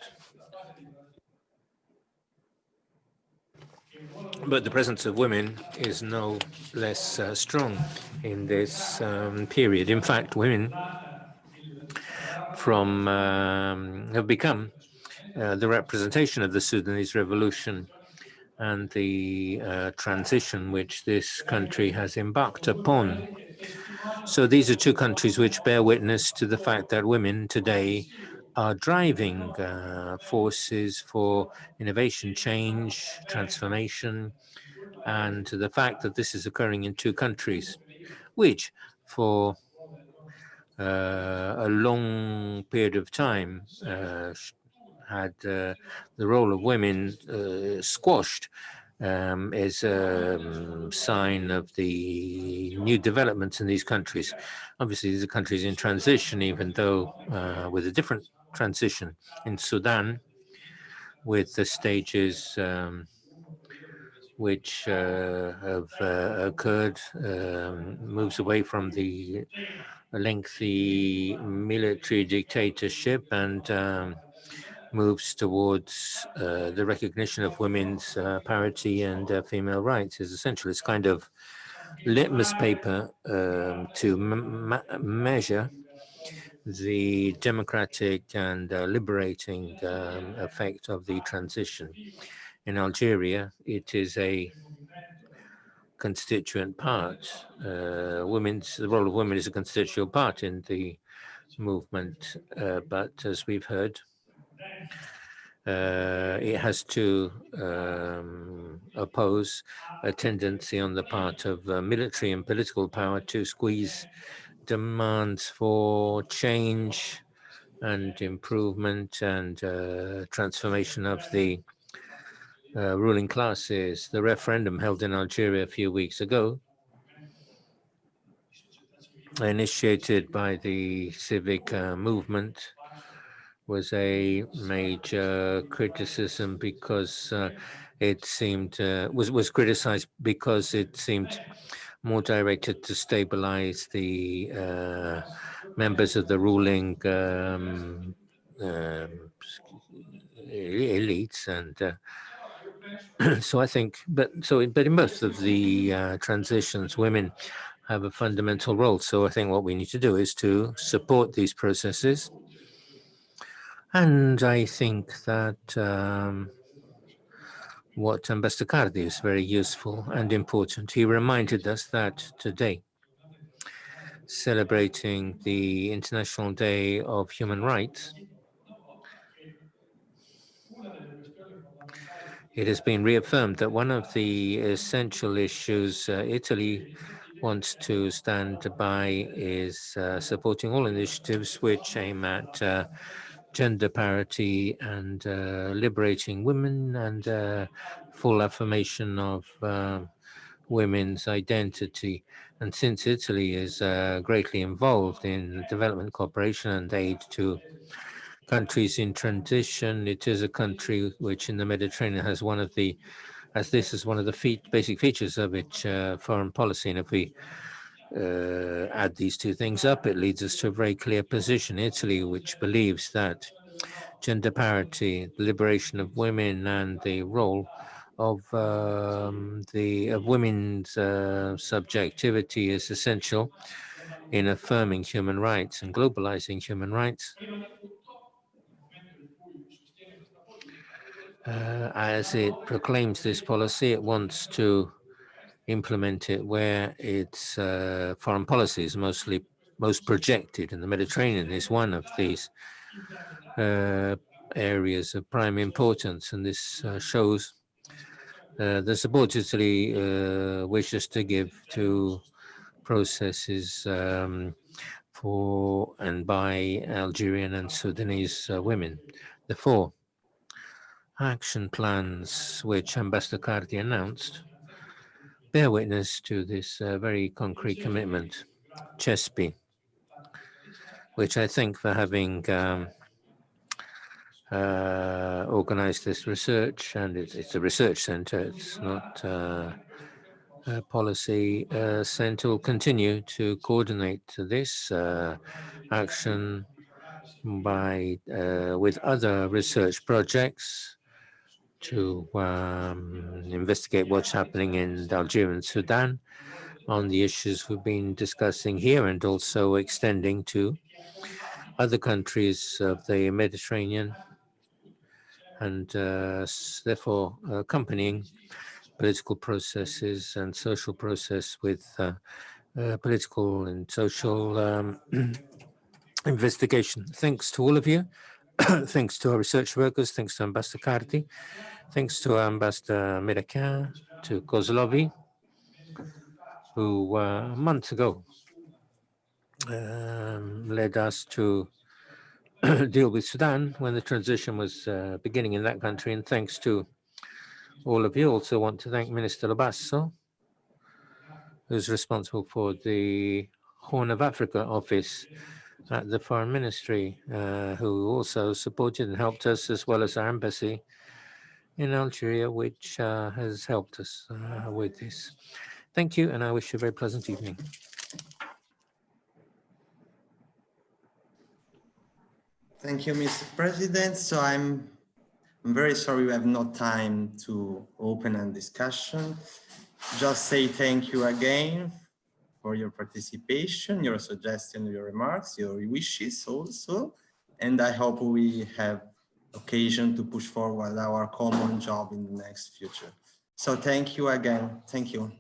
But the presence of women is no less uh, strong in this um, period. In fact, women from um, have become uh, the representation of the Sudanese revolution and the uh, transition which this country has embarked upon. So these are two countries which bear witness to the fact that women today are driving uh, forces for innovation, change, transformation, and the fact that this is occurring in two countries, which for uh, a long period of time uh, had uh, the role of women squashed um, is a um, sign of the new developments in these countries. Obviously, these are countries in transition, even though uh, with a different transition. In Sudan, with the stages um, which uh, have uh, occurred, um, moves away from the lengthy military dictatorship and um, moves towards uh, the recognition of women's uh, parity and uh, female rights is essential. It's kind of litmus paper um, to measure the democratic and uh, liberating um, effect of the transition. In Algeria, it is a constituent part. Uh, women's the role of women is a constituent part in the movement, uh, but as we've heard, uh, it has to um, oppose a tendency on the part of uh, military and political power to squeeze demands for change and improvement and uh, transformation of the uh, ruling classes. The referendum held in Algeria a few weeks ago, initiated by the civic uh, movement, was a major criticism because uh, it seemed uh, was was criticized because it seemed more directed to stabilize the uh, members of the ruling um, um, elites and uh, [CLEARS THROAT] so I think, but so, but in most of the uh, transitions, women have a fundamental role. So I think what we need to do is to support these processes. And I think that um, what Ambassador Cardi is very useful and important. He reminded us that today, celebrating the International Day of Human Rights, it has been reaffirmed that one of the essential issues uh, Italy wants to stand by is uh, supporting all initiatives which aim at uh, gender parity and uh, liberating women and uh, full affirmation of uh, women's identity. And since Italy is uh, greatly involved in development cooperation and aid to countries in transition, it is a country which in the Mediterranean has one of the, as this is one of the fe basic features of its uh, foreign policy. And if we uh, add these two things up, it leads us to a very clear position. Italy, which believes that gender parity, the liberation of women, and the role of um, the of women's uh, subjectivity is essential in affirming human rights and globalizing human rights. Uh, as it proclaims this policy, it wants to implement it where its uh, foreign policy is mostly most projected, and the Mediterranean is one of these uh, areas of prime importance, and this uh, shows uh, the support Italy uh, wishes to give to processes um, for and by Algerian and Sudanese uh, women. The four action plans which Ambassador Cardi announced bear witness to this uh, very concrete commitment. CeSPI, which I think for having um, uh, organized this research, and it's, it's, a research center, it's not uh, a policy uh, center, will continue to coordinate this uh, action by uh, with other research projects to um, investigate what's happening in Algeria and Sudan on the issues we've been discussing here and also extending to other countries of the Mediterranean and uh, therefore accompanying political processes and social process with uh, uh, political and social um, [CLEARS THROAT] investigation. Thanks to all of you. [COUGHS] thanks to our research workers, thanks to Ambassador Cardi, thanks to Ambassador Mirachian, to Kozlovi, who uh, months ago um, led us to [COUGHS] deal with Sudan when the transition was uh, beginning in that country. And thanks to all of you, also want to thank Minister Labasso, who's responsible for the Horn of Africa office at the Foreign Ministry, uh, who also supported and helped us, as well as our embassy in Algeria, which uh, has helped us uh, with this. Thank you, and I wish you a very pleasant evening. Thank you, Mr. President. So I'm, I'm very sorry we have no time to open a discussion. Just say thank you again for your participation, your suggestion, your remarks, your wishes also. And I hope we have occasion to push forward our common job in the next future. So thank you again. Thank you.